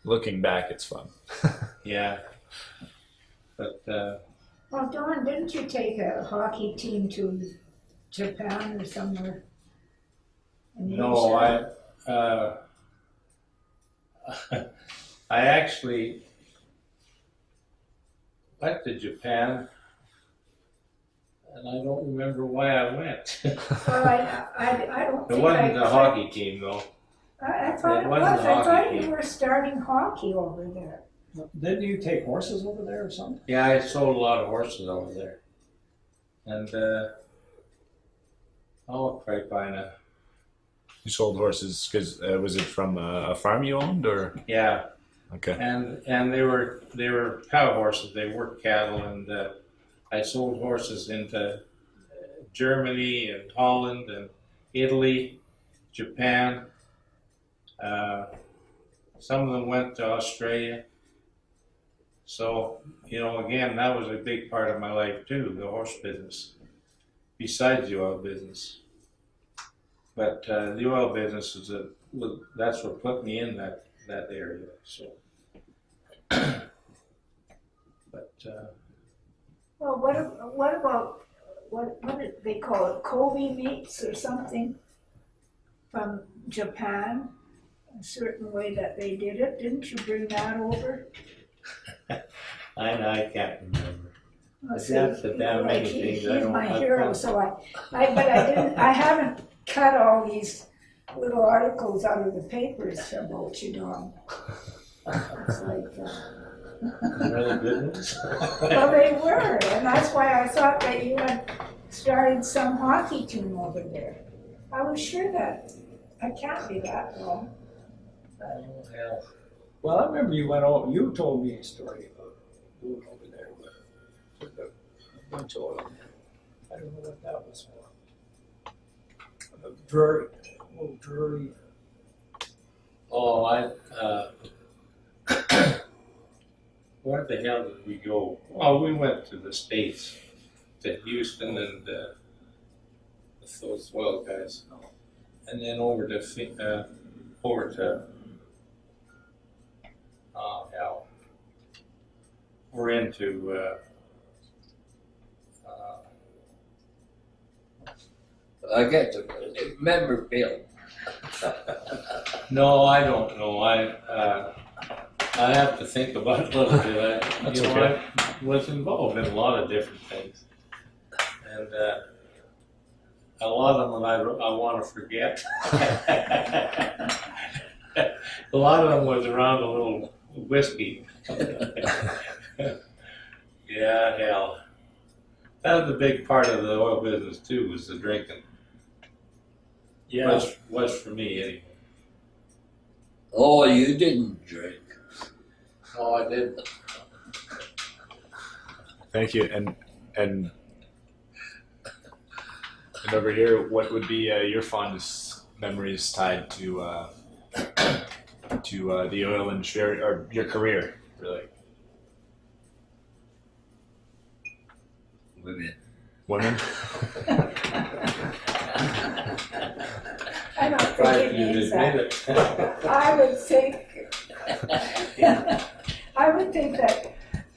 Looking back, it's fun. Yeah, but uh, Well, Don, didn't you take a hockey team to Japan or somewhere? in No, Asia? I, uh, I actually went to Japan, and I don't remember why I went. it Well, I, I, I don't think wasn't a hockey team though. I, I thought it it wasn't was, a I thought team. you were starting hockey over there. Didn't you take horses over there or something? Yeah, I sold a lot of horses over there, and uh, oh, right by now. You sold horses because uh, was it from a, a farm you owned or? Yeah, Okay. and and they were they were cow horses. They were cattle, and uh, I sold horses into uh, Germany and Holland and Italy, Japan. Uh, some of them went to Australia. So you know, again, that was a big part of my life too, the horse business, besides the oil business. But uh, the oil business is a that's what put me in that that area. So. but uh, Well, what, what about, what, what did they call it, Kobe meats or something from Japan? A certain way that they did it, didn't you bring that over? I I can't remember. Let's That's see, the damn like, many he- things I He's don't- my I hero, don't- so I, I, but I didn't, I haven't cut all these little articles out of the papers about you, Don. It's like, uh, Really good ones. Well, they were, and that's why I thought that you had started some hockey team over there. I was sure that, I can't be that wrong. Hell. Well, I remember you went over, you told me a story about going over there with, with a bunch of oil. I don't know what that was for. A Drury, oh, Drury, Oh, I. Uh, where the hell did we go? Oh, we went to the states, to Houston and uh, those oil guys, and then over to uh, over to. Oh hell. We're into. Uh, uh, I get to remember Bill. No, I don't know. I uh, I have to think about it a little bit. I, That's you know, okay. I was involved in a lot of different things, and uh, a lot of them I, I want to forget. a lot of them was around a little whiskey. yeah, hell. That was a big part of the oil business too. Was the drinking. yeah, Was was for me anyway. Oh, you didn't drink. Oh, I didn't. Thank you. And and and over here, what would be uh, your fondest memories tied to uh, to uh, the oil industry or, or your career, really? Women. Women. I don't Tried think it means that. I would think, I would think that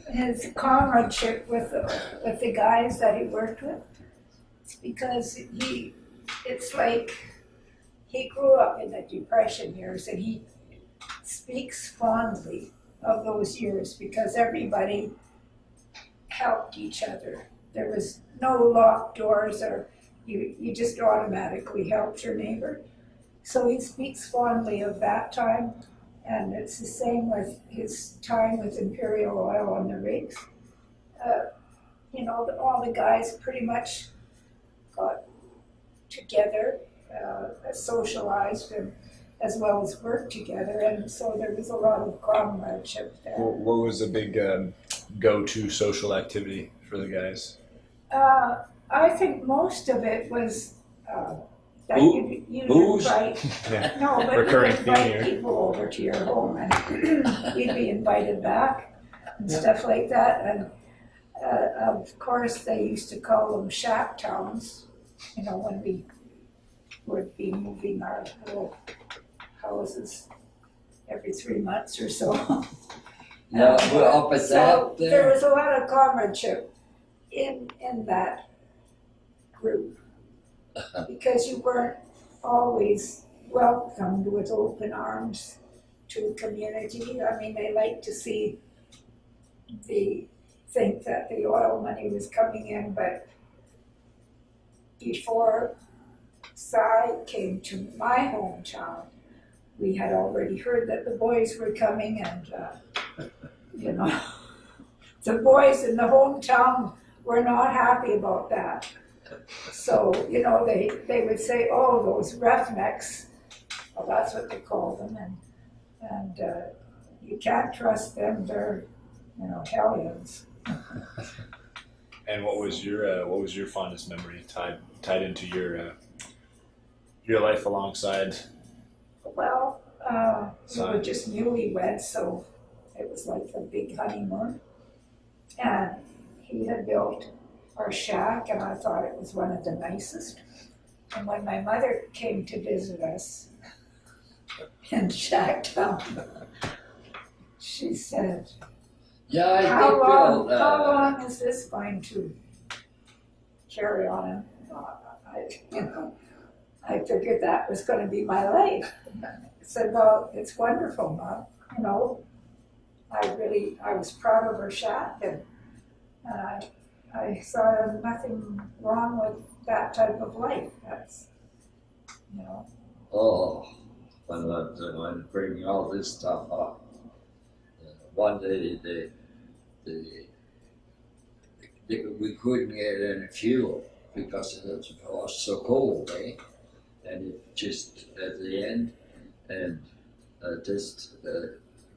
his comradeship with the, with the guys that he worked with, because he, it's like, he grew up in the depression years and he speaks fondly of those years because everybody helped each other. There was no locked doors or you, you just automatically helped your neighbor. So he speaks fondly of that time And it's the same with his time with Imperial Oil on the rigs. Uh, you know, all the guys pretty much got together, uh, socialized and as well as worked together, and so there was a lot of comradeship there. What, what was the big um, go-to social activity for the guys? Uh, I think most of it was, uh, that Boo- you, you'd booze? invite, Yeah. no, but Recurring you'd theme invite here. people over to your home and you'd be invited back and stuff like that. And, uh, of course, they used to call them shack towns, you know, when we would be moving our little houses every three months or so. Yeah, we're uh, up at so There there. was a lot of comradeship in, in that group. Because you weren't always welcomed with open arms to a community. I mean, they liked to see the, think that the oil money was coming in, but before Cy came to my hometown, we had already heard that the boys were coming and, uh, you know, the boys in the hometown were not happy about that. So, you know, they, they would say, oh, those roughnecks, well, that's what they called them, and, and, uh, you can't trust them, they're, you know, hellions. And what was your uh, what was your fondest memory tied tied into your uh, your life alongside? Well, uh, we were just newlyweds, so it was like a big honeymoon. And he had built our shack, and I thought it was one of the nicest. And when my mother came to visit us in Shacktown, she said, Yeah, I how think, long, uh, how long is this going to carry on? Uh, I, you know, I figured that was going to be my life. I said, well, it's wonderful, Mom. You know, I really, I was proud of her shack, and, and I, I saw nothing wrong with that type of life. That's, you know, Oh, when I, when bringing all this stuff up. One day they, they, they, we couldn't get any fuel because it was, so cold, eh? And it just at the end, and uh, just uh,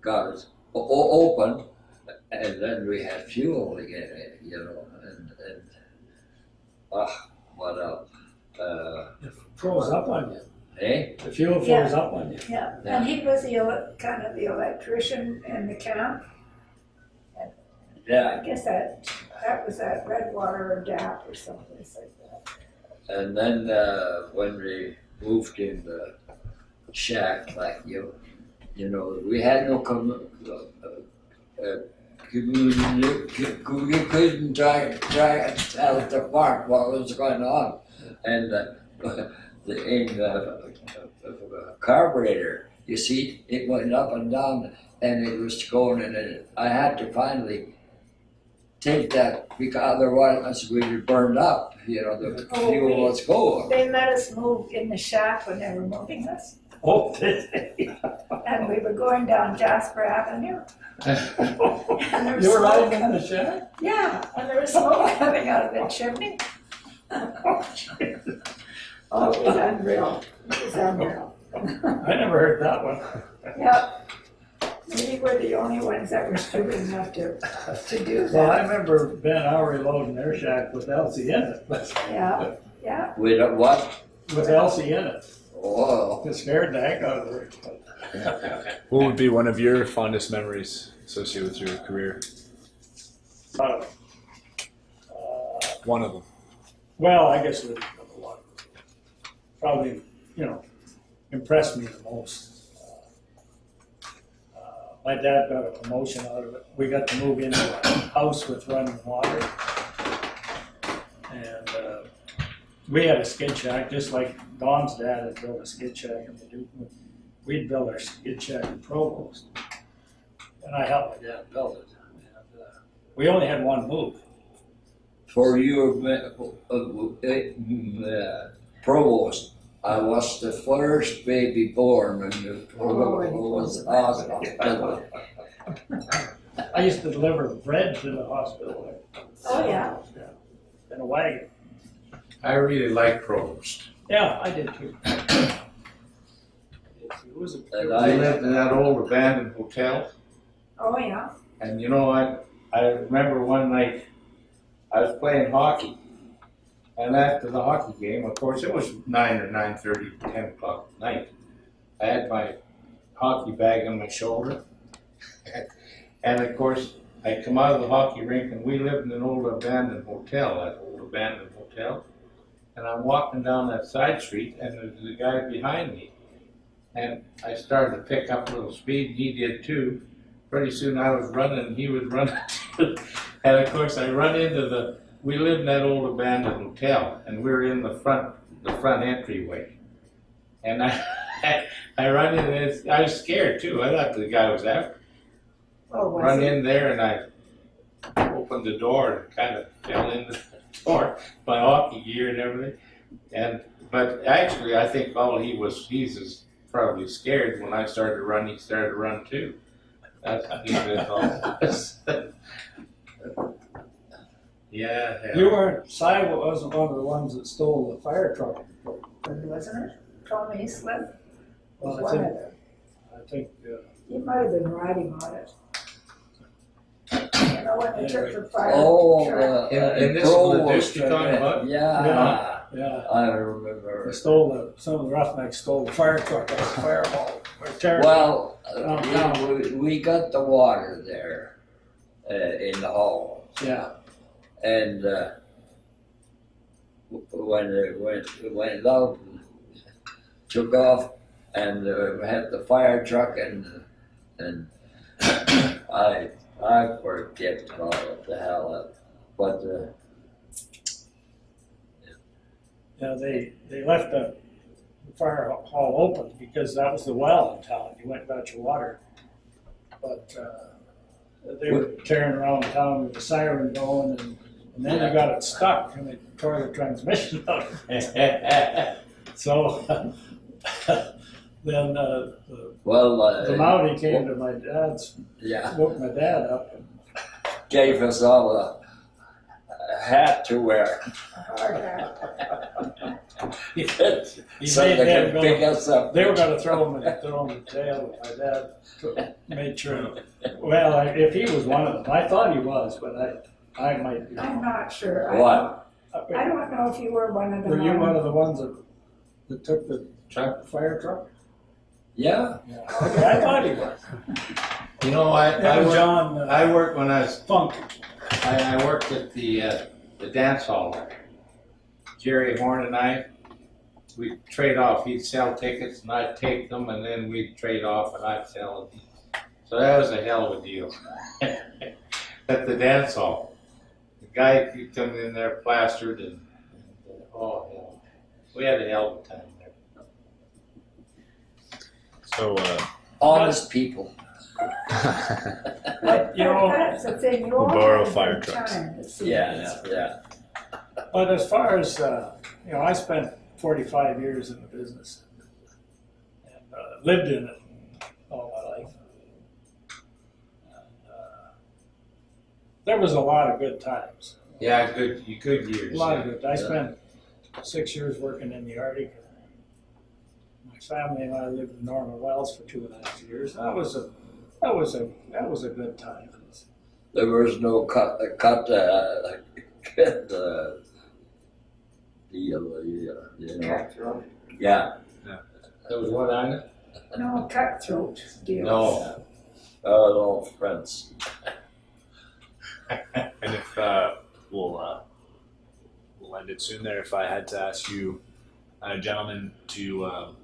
got it open, and then we had fuel again, you know, and and ah, what a uh, It froze up on you. eh? The fuel froze Yeah. up on you. yeah. And he was the ele- kind of the electrician in the camp. Yeah. I guess that, that was at Redwater or Gap or someplace like that. And then uh, when we moved in the shack, like you, you know, we had no com- uh, You couldn't try try to tell it apart what was going on, and uh, the in the uh, carburetor, you see, it went up and down, and it was going, and it, I had to finally take that because otherwise we'd be burned up. You know, the Oh, fuel was going. They let us move in the shack when they were moving us, Oh, and we were going down Jasper Avenue. And there was you were smoke riding in the shack? Yeah, and there was smoke coming out of the chimney. Oh, it was unreal, it was unreal. I never heard that one. Yep. We were the only ones that were stupid enough to, to do Well, I that. remember Ben Howery loading their shack with Elsie in it, but Yeah, yeah. With a what? with Elsie in it. Oh, It scared the heck out of her. What would be one of your fondest memories associated with your career? Uh, uh, One of them. Well, I guess the the one probably, you know, impressed me the most. Uh, My dad got a promotion out of it. We got to move into a house with running water. And uh, we had a skid shack, just like Don's dad had built a skid shack in Paducah. We'd built our skid shack in Provost. And I helped my dad build it. And, uh, We only had one move. for your uh, uh, uh, provost, I was the first baby born in the Oh, was hospital. I used to deliver bread to the hospital. Oh, yeah. In a wagon. I really like Provost. Yeah, I did too. It was a. And I I- lived in that old abandoned hotel. Oh, yeah. And you know what? I remember one night I was playing hockey. And after the hockey game, of course, it was nine or nine thirty, ten o'clock at night. I had my hockey bag on my shoulder. and of course, I come out of the hockey rink and we lived in an old abandoned hotel, that old abandoned hotel. And I'm walking down that side street and there's a guy behind me. And I started to pick up a little speed, and he did too pretty soon I was running and he was running too. And of course I run into the, we lived in that old abandoned hotel and we were in the front, the front entryway. And I, I run in and I was scared too. I thought the guy was after. me. Oh, was Run it? in there and I opened the door and kind of fell into the door, my hockey gear and everything. And, but actually I think all he was, he's as probably scared when I started to run, he started to run too. That's he was all. Yeah. yeah. You weren't, Si wasn't one of the ones that stole the fire truck. Wasn't it? Tommy Smith Well, was I one of think, them. I think, uh, He might have been riding on it. You know, when they took the fire Oh, truck. uh, And- and this is Provost, the disc you're talking about? Yeah, yeah, I they remember. stole the, some of the roughnecks stole the fire truck out of the fireball. Or terrible. Well, uh, we, we- we got the water there, uh, in the hall. Yeah, And, uh, w- when it went, it went out, and took off, and uh, had the fire truck and, and I, I forget what the hell, it- but, uh, yeah, they, they left the fire hall open because that was the well in town. You went and got your water. But, uh, they were tearing around town with the siren going and, and then they got it stuck and they tore the transmission out. So, then, uh, the well, The uh, Mountie came to my dad's, yeah, woke my dad up. And gave us all a, a hat to wear. Hard hat. He So made they them could pick us up. they were gonna throw him, in- throw him in jail, but my dad made sure. Well, I- if he was one of them, I thought he was, but I, I might be. I'm wrong. not sure. What? I don't know if you were one of them. Were you one of the ones that, that took the truck, fire truck? Yeah, Yeah, okay, I thought he was. You know, I, I That was worked, John uh, I worked when I was, Funk. I, I worked at the, uh, the dance hall. Jerry Horn and I, we'd trade off. He'd sell tickets and I'd take them and then we'd trade off and I'd sell them. So that was a hell of a deal. At the dance hall. The guy, he come in there plastered and, and, uh, oh, hell. We had a hell of a time there. So, uh, honest people. But, you know, That's the thing, you We'll all borrow have fire good trucks. time to Yeah, yeah. But as far as, uh, you know, I spent forty-five years in the business. And, uh, lived in it all my life. And, uh, There was a lot of good times, Yeah, good, good a years. lot of yeah. good, I spent six years working in the Arctic. My family and I lived in Norman Wells for two and a half years, that was a, that was a, that was a good time. There was no cut, uh, cut, uh, cut, uh, deal, uh, you know. Cutthroat. Yeah, yeah. There was one on it? No cutthroat deal. No. our old friends. and if uh, we'll uh, we'll end it soon there. If I had to ask you, uh, gentlemen, to um,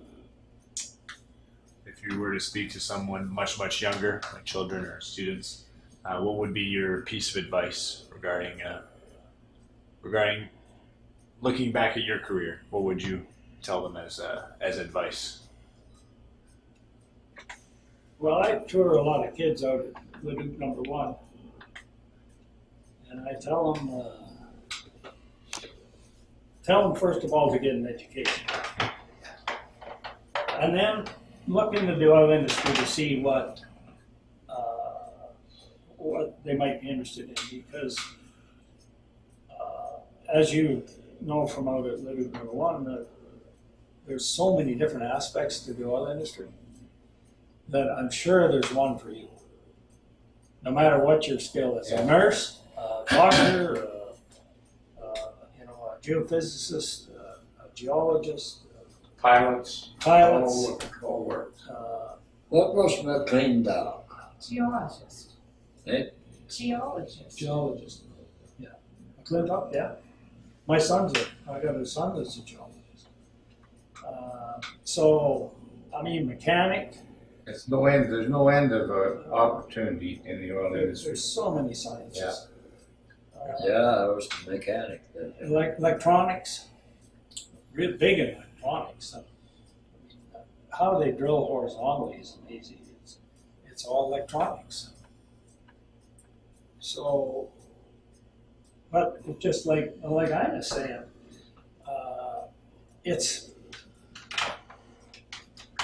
if you were to speak to someone much much younger, like children or students, uh, what would be your piece of advice regarding uh, regarding looking back at your career? What would you tell them as uh, as advice? Well, I tour a lot of kids out at Leduc number one. And I tell them, uh, tell them first of all to get an education. and then look into the oil industry to see what, uh, what they might be interested in, because, uh, as you know from out at Living Number One, there's so many different aspects to the oil industry that I'm sure there's one for you. No matter what your skill is, a nurse, a doctor, uh, uh, you know, a geophysicist, uh, a geologist, Pilots, pilots, all, all work. uh, What was McLean dog? Geologist. Eh? Geologist. geologist. Yeah, McClintock, yeah. My son's a, I got a son that's a geologist. Uh, so, I mean, mechanic, It's no end, there's no end of uh, opportunity in the oil there's, industry. there's so many sciences. Uh, Yeah, I was a mechanic then. Elec- electronics, real big in mean, uh, How they drill horizontally is amazing. It's, it's all electronics. So, but just like like I was saying, uh, it's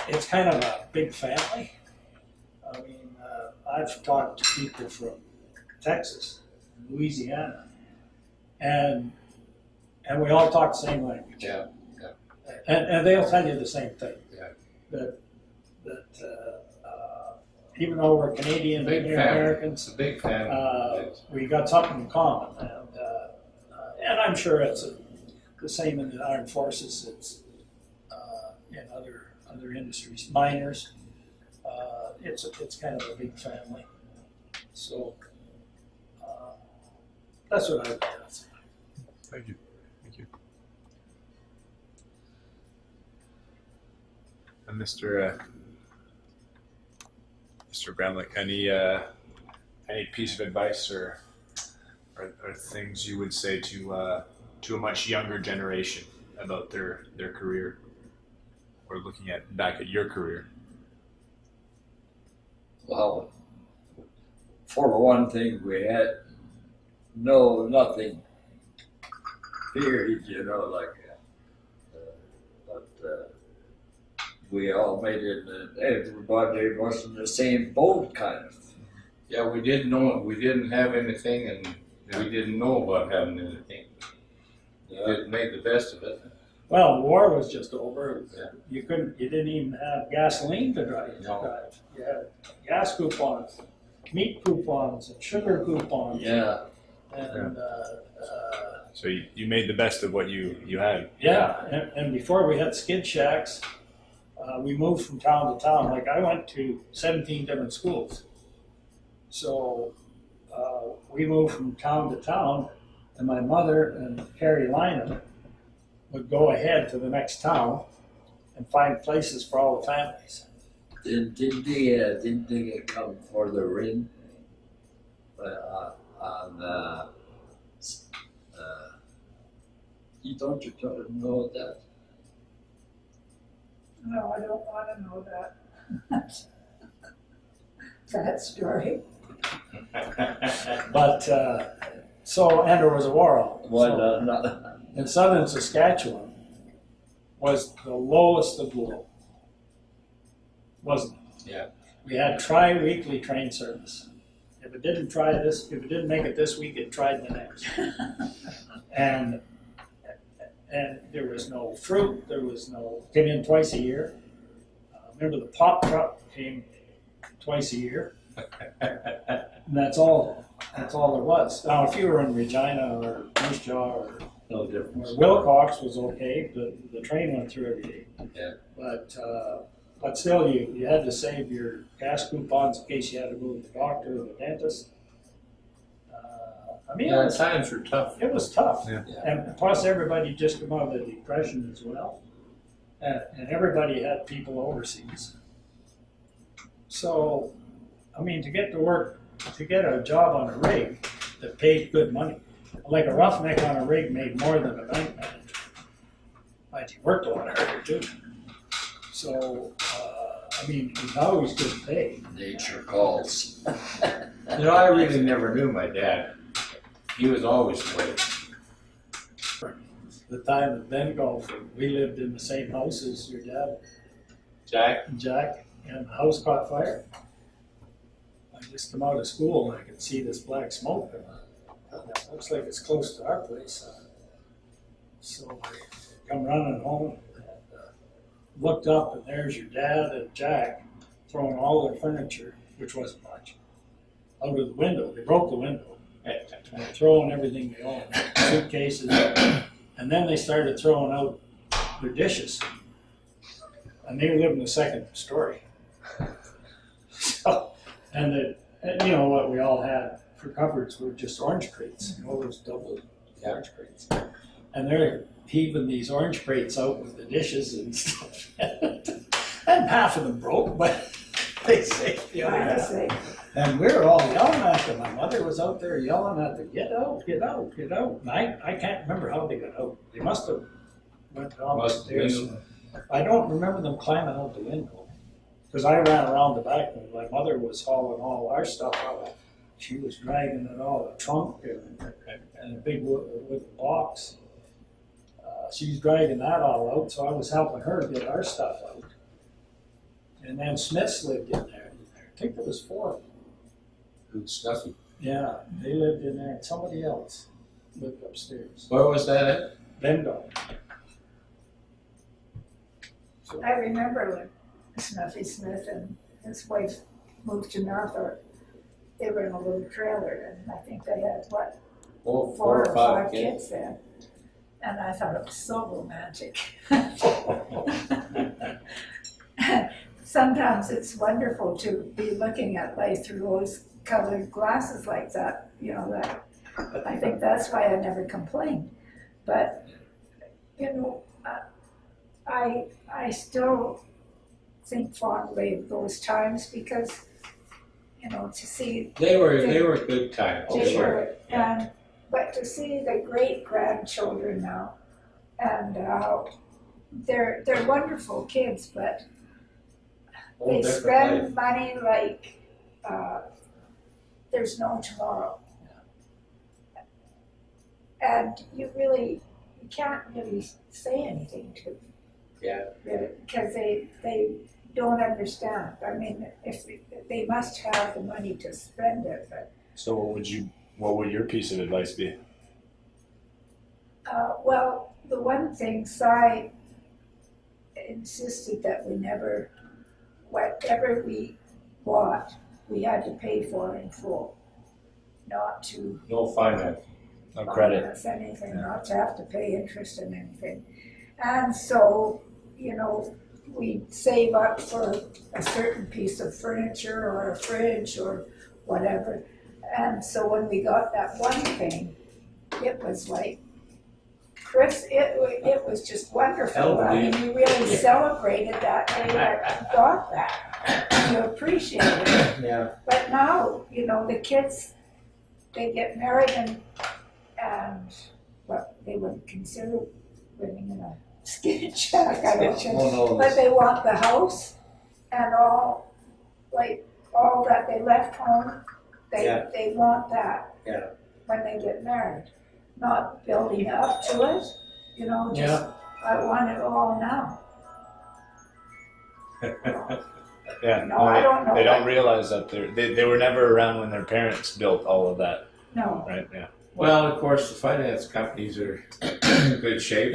it's kind of a big family. I mean, uh, I've talked to people from Texas, Louisiana, and and we all talk the same language. Yeah, And, and they'll tell you the same thing. Yeah. That that uh, uh, even though we're Canadian Big and family. Americans, It's a big family. uh, we got something in common, and uh, uh, and I'm sure it's uh the same in the armed forces. It's uh, in other other industries, miners. Uh, it's it's kind of a big family. So uh, that's what I would say. Thank you. Thank you. And Mr. Uh, Mr. Bramlett, any uh, any piece of advice or, or or things you would say to uh, to a much younger generation about their their career, or looking at back at your career? Well, for one thing, we had no, nothing, period, you know, like, uh, but, uh, we all made it, and everybody was in the same boat kind of. Yeah, we didn't know, we didn't have anything and Yeah. we didn't know about having anything. We Yeah. just made the best of it. Well, the war was just over. Yeah. You couldn't, you didn't even have gasoline to drive. to No. drive. You had gas coupons, meat coupons, and sugar coupons, Yeah, and uh, uh, So you, you made the best of what you you had. yeah. And, and before we had skid shacks, uh, we moved from town to town. Like I went to 17 different schools, so uh, we moved from town to town, and my mother and Harry Lynham would go ahead to the next town and find places for all the families. did, did they, uh, did they come for the ring? Uh, on, uh, uh, you don't, you don't know that? No, I don't wanna know that. That story. But uh, so, and there was a war on. Why So, not, not, in southern Saskatchewan was the lowest of low. Wasn't it? Yeah. We had tri-weekly train service. If it didn't try this, if it didn't make it this week, it tried the next. and and there was no fruit. There was no came in twice a year. Uh, remember the pop truck came twice a year. And that's all. That's all there was. Now, if you were in Regina or Moose Jaw or, no or. Wilcox was okay. The the train went through every day. Yeah. But uh, but still, you you had to save your gas coupons in case you had to go to the doctor or the dentist. I mean, it Yeah, was, times were tough. it was tough. Yeah. Yeah. And plus, everybody just come out of the depression as well, and, and everybody had people overseas. So, I mean, to get to work, to get a job on a rig that paid good money, like a roughneck on a rig made more than a bank manager. But he worked a lot harder too. So, uh, I mean, it was always good pay. Nature calls. You know, I really never knew my dad. He was always late. The time that Bengough, we lived in the same house as your dad. Jack, Jack, and the house caught fire. I just come out of school and I could see this black smoke and I thought, looks like it's close to our place. So I come running home and uh, looked up and there's your dad and Jack throwing all their furniture, which wasn't much, out of the window. They broke the window throwing everything they own, suitcases. And then they started throwing out their dishes. And they live in the second story. So, and the, and you know what we all had for cupboards were just orange crates, you know, those double orange crates. And they're heaving these orange crates out with the dishes and stuff. And half of them broke, but they saved the other half. And we were all yelling at them. My mother was out there yelling at them, get out, get out, get out. And I, I can't remember how they got out. They must have went down the Must have been. stairs. I don't remember them climbing out the window. Because I ran around the back and my mother was hauling all our stuff out. She was dragging it all, a trunk and, and a big wood, wooden box. Uh, she was dragging that all out, so I was helping her get our stuff out. And then Smiths lived in there. I think there was four of them. Who's Snuffy. Yeah, they lived in there, and somebody else lived upstairs. Where was that at? Bengough. So, I remember when Snuffy Smith and his wife moved to Norfolk. They were in a little trailer and I think they had, what, Four, four or five kids then. And I thought it was so romantic. Sometimes it's wonderful to be looking at life through rose colored glasses like that, you know, that, I think that's why I never complained. But, you know, uh, I, I still think fondly of those times because, you know, to see They were, they were good times. they were, and, but to see the great grandchildren now, and how they're, they're wonderful kids, but Whole they spend life. money like, uh, there's no tomorrow. And you really, you can't really say anything to them. Yeah. Because they, they don't understand. I mean, if, they- they must have the money to spend it, but So what would you? What would your piece of advice be? Uh, well, the one thing, Cy insisted that we never, whatever we bought, we had to pay for in full. Not to No finance. No credit. finance anything, not to have to pay interest in anything. And so, you know, we save up for a certain piece of furniture or a fridge or whatever. And so when we got that one thing, it was like, Chris, it, wa- it was just wonderful. I mean, you really celebrated that day that you got that. You appreciated it. Yeah. But now, you know, the kids, they get married and, and, what, they would consider living in a skinny shack, I don't know. But they want the house and all, like, all that they left home, they, Yeah. they want that. Yeah. When they get married, not building up to it, you know, just, yeah, I want it all now. Yeah. No, I don't know. They don't realize that they're, they they were never around when their parents built all of that, No. right? Yeah. Well, of course, the finance companies are in good shape.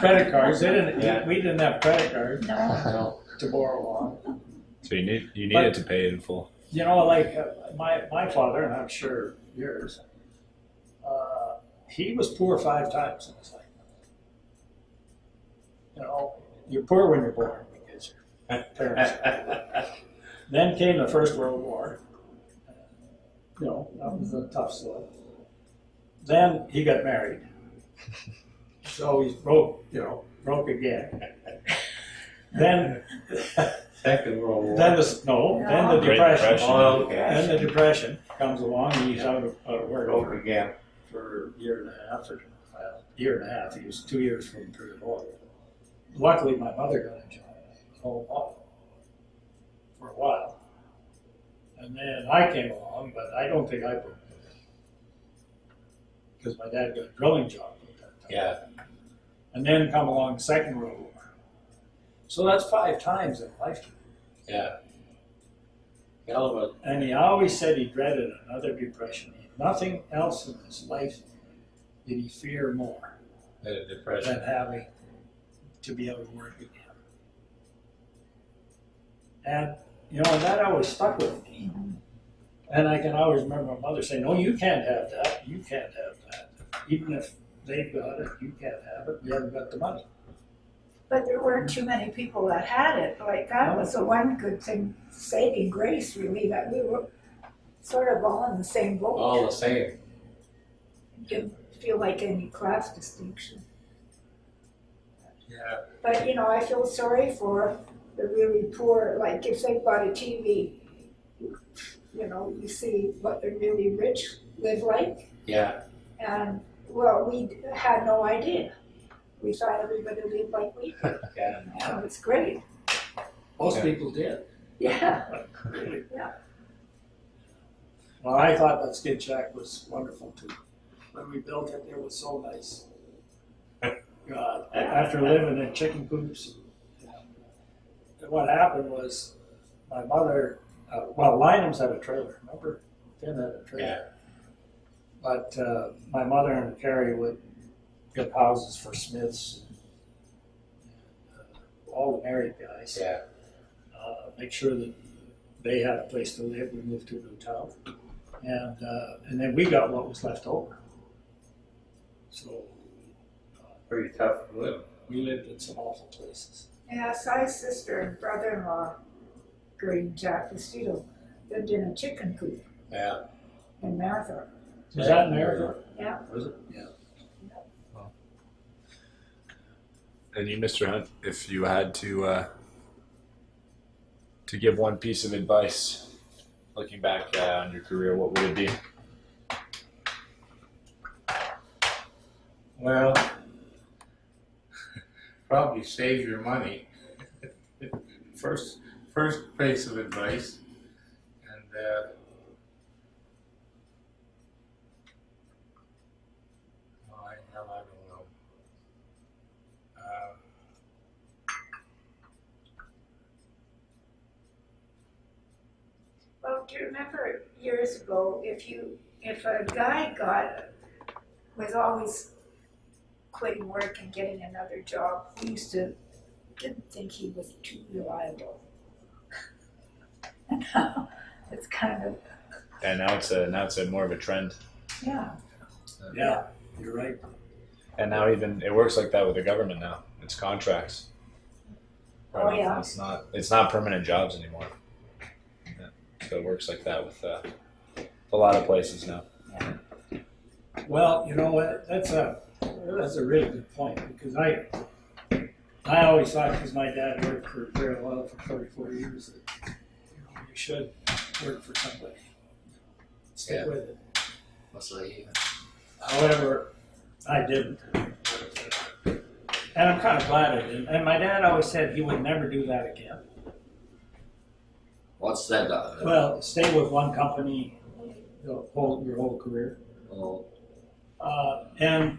credit cards, they Yeah. didn't, we didn't have credit cards No, No. to borrow on. So you need you But- needed to pay in full. You know, like uh, my, my father, and I'm sure yours, uh, he was poor five times in his life. You know, you're poor when you're born because your parents. then came the First World War. You know, that was a tough slug. Then he got married. So he's broke, you know, broke again. Then, Second World War. then the, no, then the Great depression. Depression. Oh, okay. Then the depression comes along, and he's out of, out of work Broke again. for a year and a half, or well, year and a half. He was two years from through the war. Luckily, my mother got a job for a while, and then I came along, but I don't think I broke because my dad got a drilling job at that time. Yeah. And then come along Second World War. So that's five times in a lifetime. Yeah. Hell of a, And he always said he dreaded another depression. Nothing else in his life did he fear more a depression. than having to be able to work again. And, you know, that always stuck with me. And I can always remember my mother saying, no, you can't have that, you can't have that. Even if they've got it, you can't have it, you haven't got the money. But there weren't too many people that had it, like that was the one good thing, saving grace really, that we were sort of all in the same boat. All the same. Didn't feel like any class distinction. Yeah. But, you know, I feel sorry for the really poor, like if they've got a TV, you know, you see what the really rich live like. Yeah. And, well, we had no idea. We thought everybody lived like we did. Yeah. And it's great. Most Yeah. people did. Yeah. Yeah. Well, I thought that skid shack was wonderful too. When we built it, it was so nice. God, a- after living in chicken coops, and what happened was my mother, uh, well, Lynham's had a trailer, remember? Finn had a trailer. Yeah. But uh, my mother and Carrie would get houses for Smiths, uh, all the married guys Yeah. uh, make sure that they had a place to live. We moved to a new town, and uh, and then we got what was left over. So Pretty tough to live. we lived in some awful places. Yeah, Si's sister and brother-in-law, Green Jack Vestito, lived in a chicken coop Yeah. in Marathon. Was that in America? Yeah. Was it? Yeah. And you, Mr. Hunt, if you had to uh, to give one piece of advice, looking back uh, on your career, what would it be? Well, probably save your money. first, first piece of advice, and uh, I don't know. Uh, Well, do you remember years ago, if you, if a guy got, was always quitting work and getting another job, we used to, didn't think he was too reliable. And now, it's kind of, And now it's a now it's a more of a trend. yeah, Yeah, you're right. And now even it works like that with the government now. It's contracts. Oh, yeah. It's not it's not permanent jobs anymore. Yeah. So it works like that with uh, a lot of places now. Well, you know what? That's a that's a really good point because I I always thought because my dad worked for Oil for 44 years that you know you should work for somebody. Stick Yeah. with it. mostly, However, I didn't. And I'm kind of glad I didn't. And my dad always said he would never do that again. What's that? Uh, Well, stay with one company the whole, your whole career. oh, Uh, and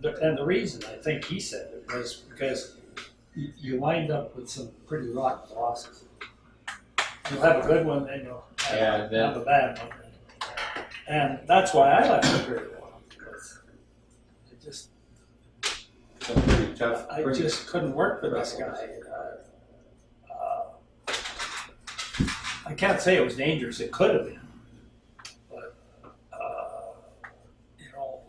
the, and the reason I think he said it was because you, you wind up with some pretty rotten bosses. You'll have a good one, and you'll have, Yeah, then- have a bad one. And that's why I left Imperial Oil because it just pretty tough. I pretty- just couldn't work for this guy. Uh, uh, I can't say it was dangerous. It could have been, but uh, you know,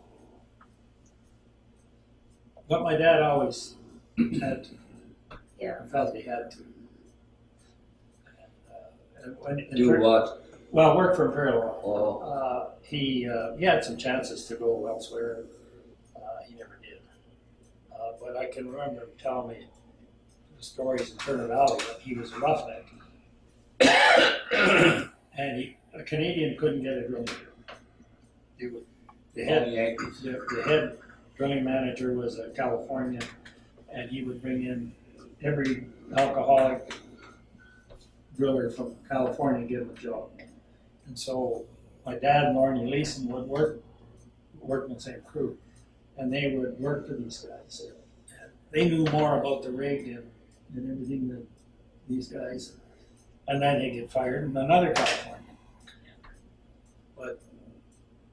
but my dad always had. To, Yeah. I felt he had to. And, uh, and when, in do per- what? Well, work for Imperial Oil. Oh, Uh, he uh, he had some chances to go elsewhere. Uh, he never did. Uh, but I can remember him telling me the stories in Turner Valley that he was a roughneck, and he, a Canadian couldn't get a drilling job. He would, the head Yankees. the, the head drilling manager was a Californian, and he would bring in every alcoholic driller from California and give him a job. And so my dad and Lorne Leeson would work work in the same crew, and they would work for these guys. they knew more about the rig and, and everything than these guys. And then they get fired, and another Californian.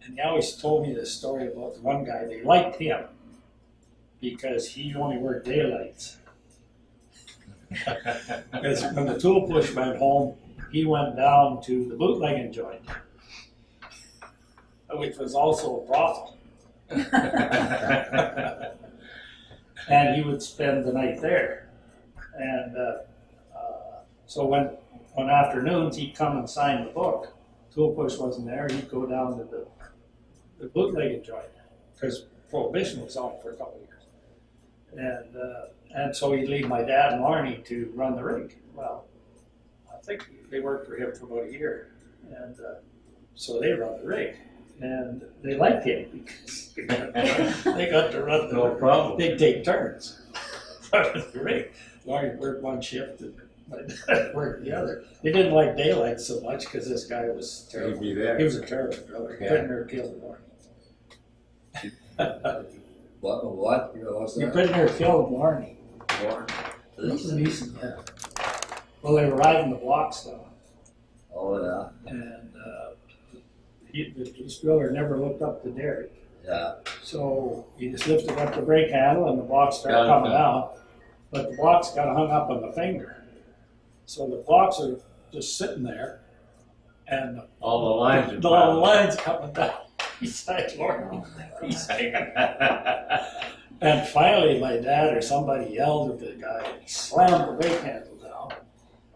And they always told me this story about the one guy, they liked him because he only worked daylights. Because when the tool push went home, he went down to the bootlegging joint, which was also a brothel. and he would spend the night there. And uh, uh, so when on afternoons he'd come and sign the book. Tool push wasn't there. He'd go down to the the bootlegging joint because prohibition was on for a couple of years. And uh, and so he'd leave my dad and Arnie to run the rig. Well, I think they worked for him for about a year, and uh, so they run the rig. And they liked him because they got to run the No problem. They'd take turns. running the rig. Laurie worked one shift and my dad worked the other. They didn't like daylight so much because this guy was He'd terrible. be there. He was a terrible driller. Yeah. Couldn't near kill Warren. What, what, you know, what's You that? couldn't near kill Warren. Warren? This is decent, yeah. Well, they were riding the blocks though, Oh, yeah, and uh, he, this driller never looked up the derrick. yeah, So he just lifted up the brake handle and the blocks Got started it coming done. down. But the blocks got hung up on the finger. So the blocks are just sitting there and All the lines are the found. lines coming down. He's like, Lord, he's hanging. And finally, my dad or somebody yelled at the guy, and he slammed the brake handle down.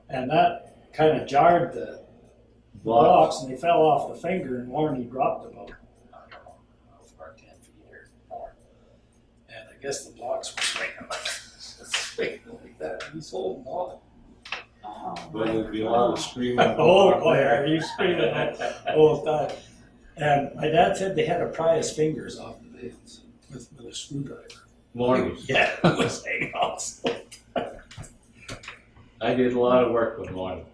And that kind of jarred the blocks and they fell off the finger and Warren dropped about, I don't know, how ten feet or more. And I guess the blocks were swinging like, swinging like that. He's holding on. Oh, But there'd be a lot of screaming. Oh, boy, are you screaming the whole time. And my dad said they had to pry his fingers off the nails with, with a screwdriver. Mornings. Yeah, it was hanging I did a lot of work with morning.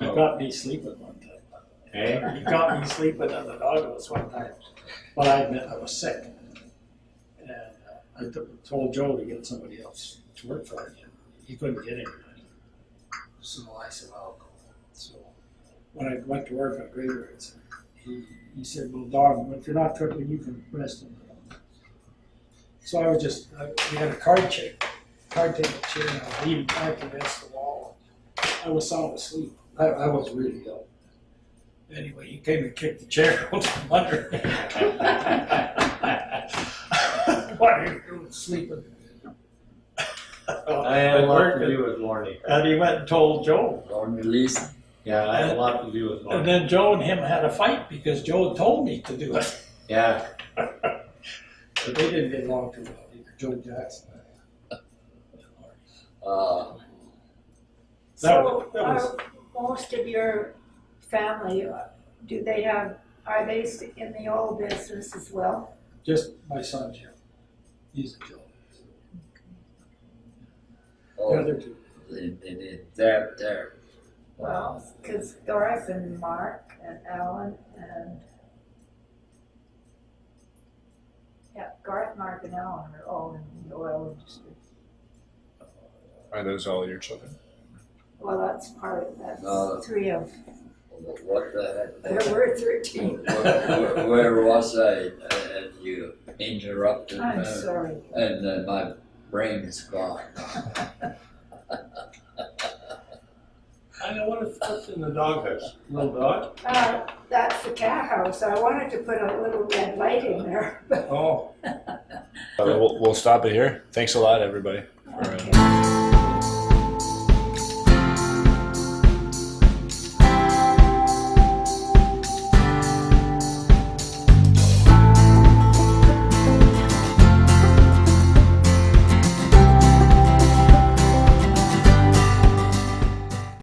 He got me sleeping one time. Hey? He got me sleeping on the doghouse one time. But I admit I was sick. And uh, I told Joe to get somebody else to work for him. He couldn't get anybody. So I said. So when I went to work on graveyards, he, he said, well, dog, if you're not cooking, you can rest in the So I was just, I, we had a card chair, card table chair, and I was leaning back against the wall. I was sound asleep. I, I was really ill. Anyway, he came and kicked the chair out from under me. what are you doing sleeping? I had a lot to do with morning. And he went and told Joe. Warren released, Yeah, I had a lot to do with And morning. then Joe and him had a fight because Joe told me to do it. Yeah, But they didn't get along too well either, Joe Jackson. uh, That So was- that was- are most of your family, uh, do they have, are they s- in the oil business as well? Just my son Jim. He's a Joe. The oh, other two. they, they did, there, there, Well, because Doris and Mark and Alan and yeah, Garth, Mark, and Alan are all in the oil industry. Are those all your children? Well, that's part of No. that's three of. what the heck? There were thirteen. Where, where- where was I, and you interrupted I'm me, sorry. and uh, my brain is gone. I know what if what's in the doghouse. Little dog? Uh, that's the cat house. I wanted to put a little red light in there. Oh. we'll, we'll stop it here. Thanks a lot, everybody. For, uh, Okay.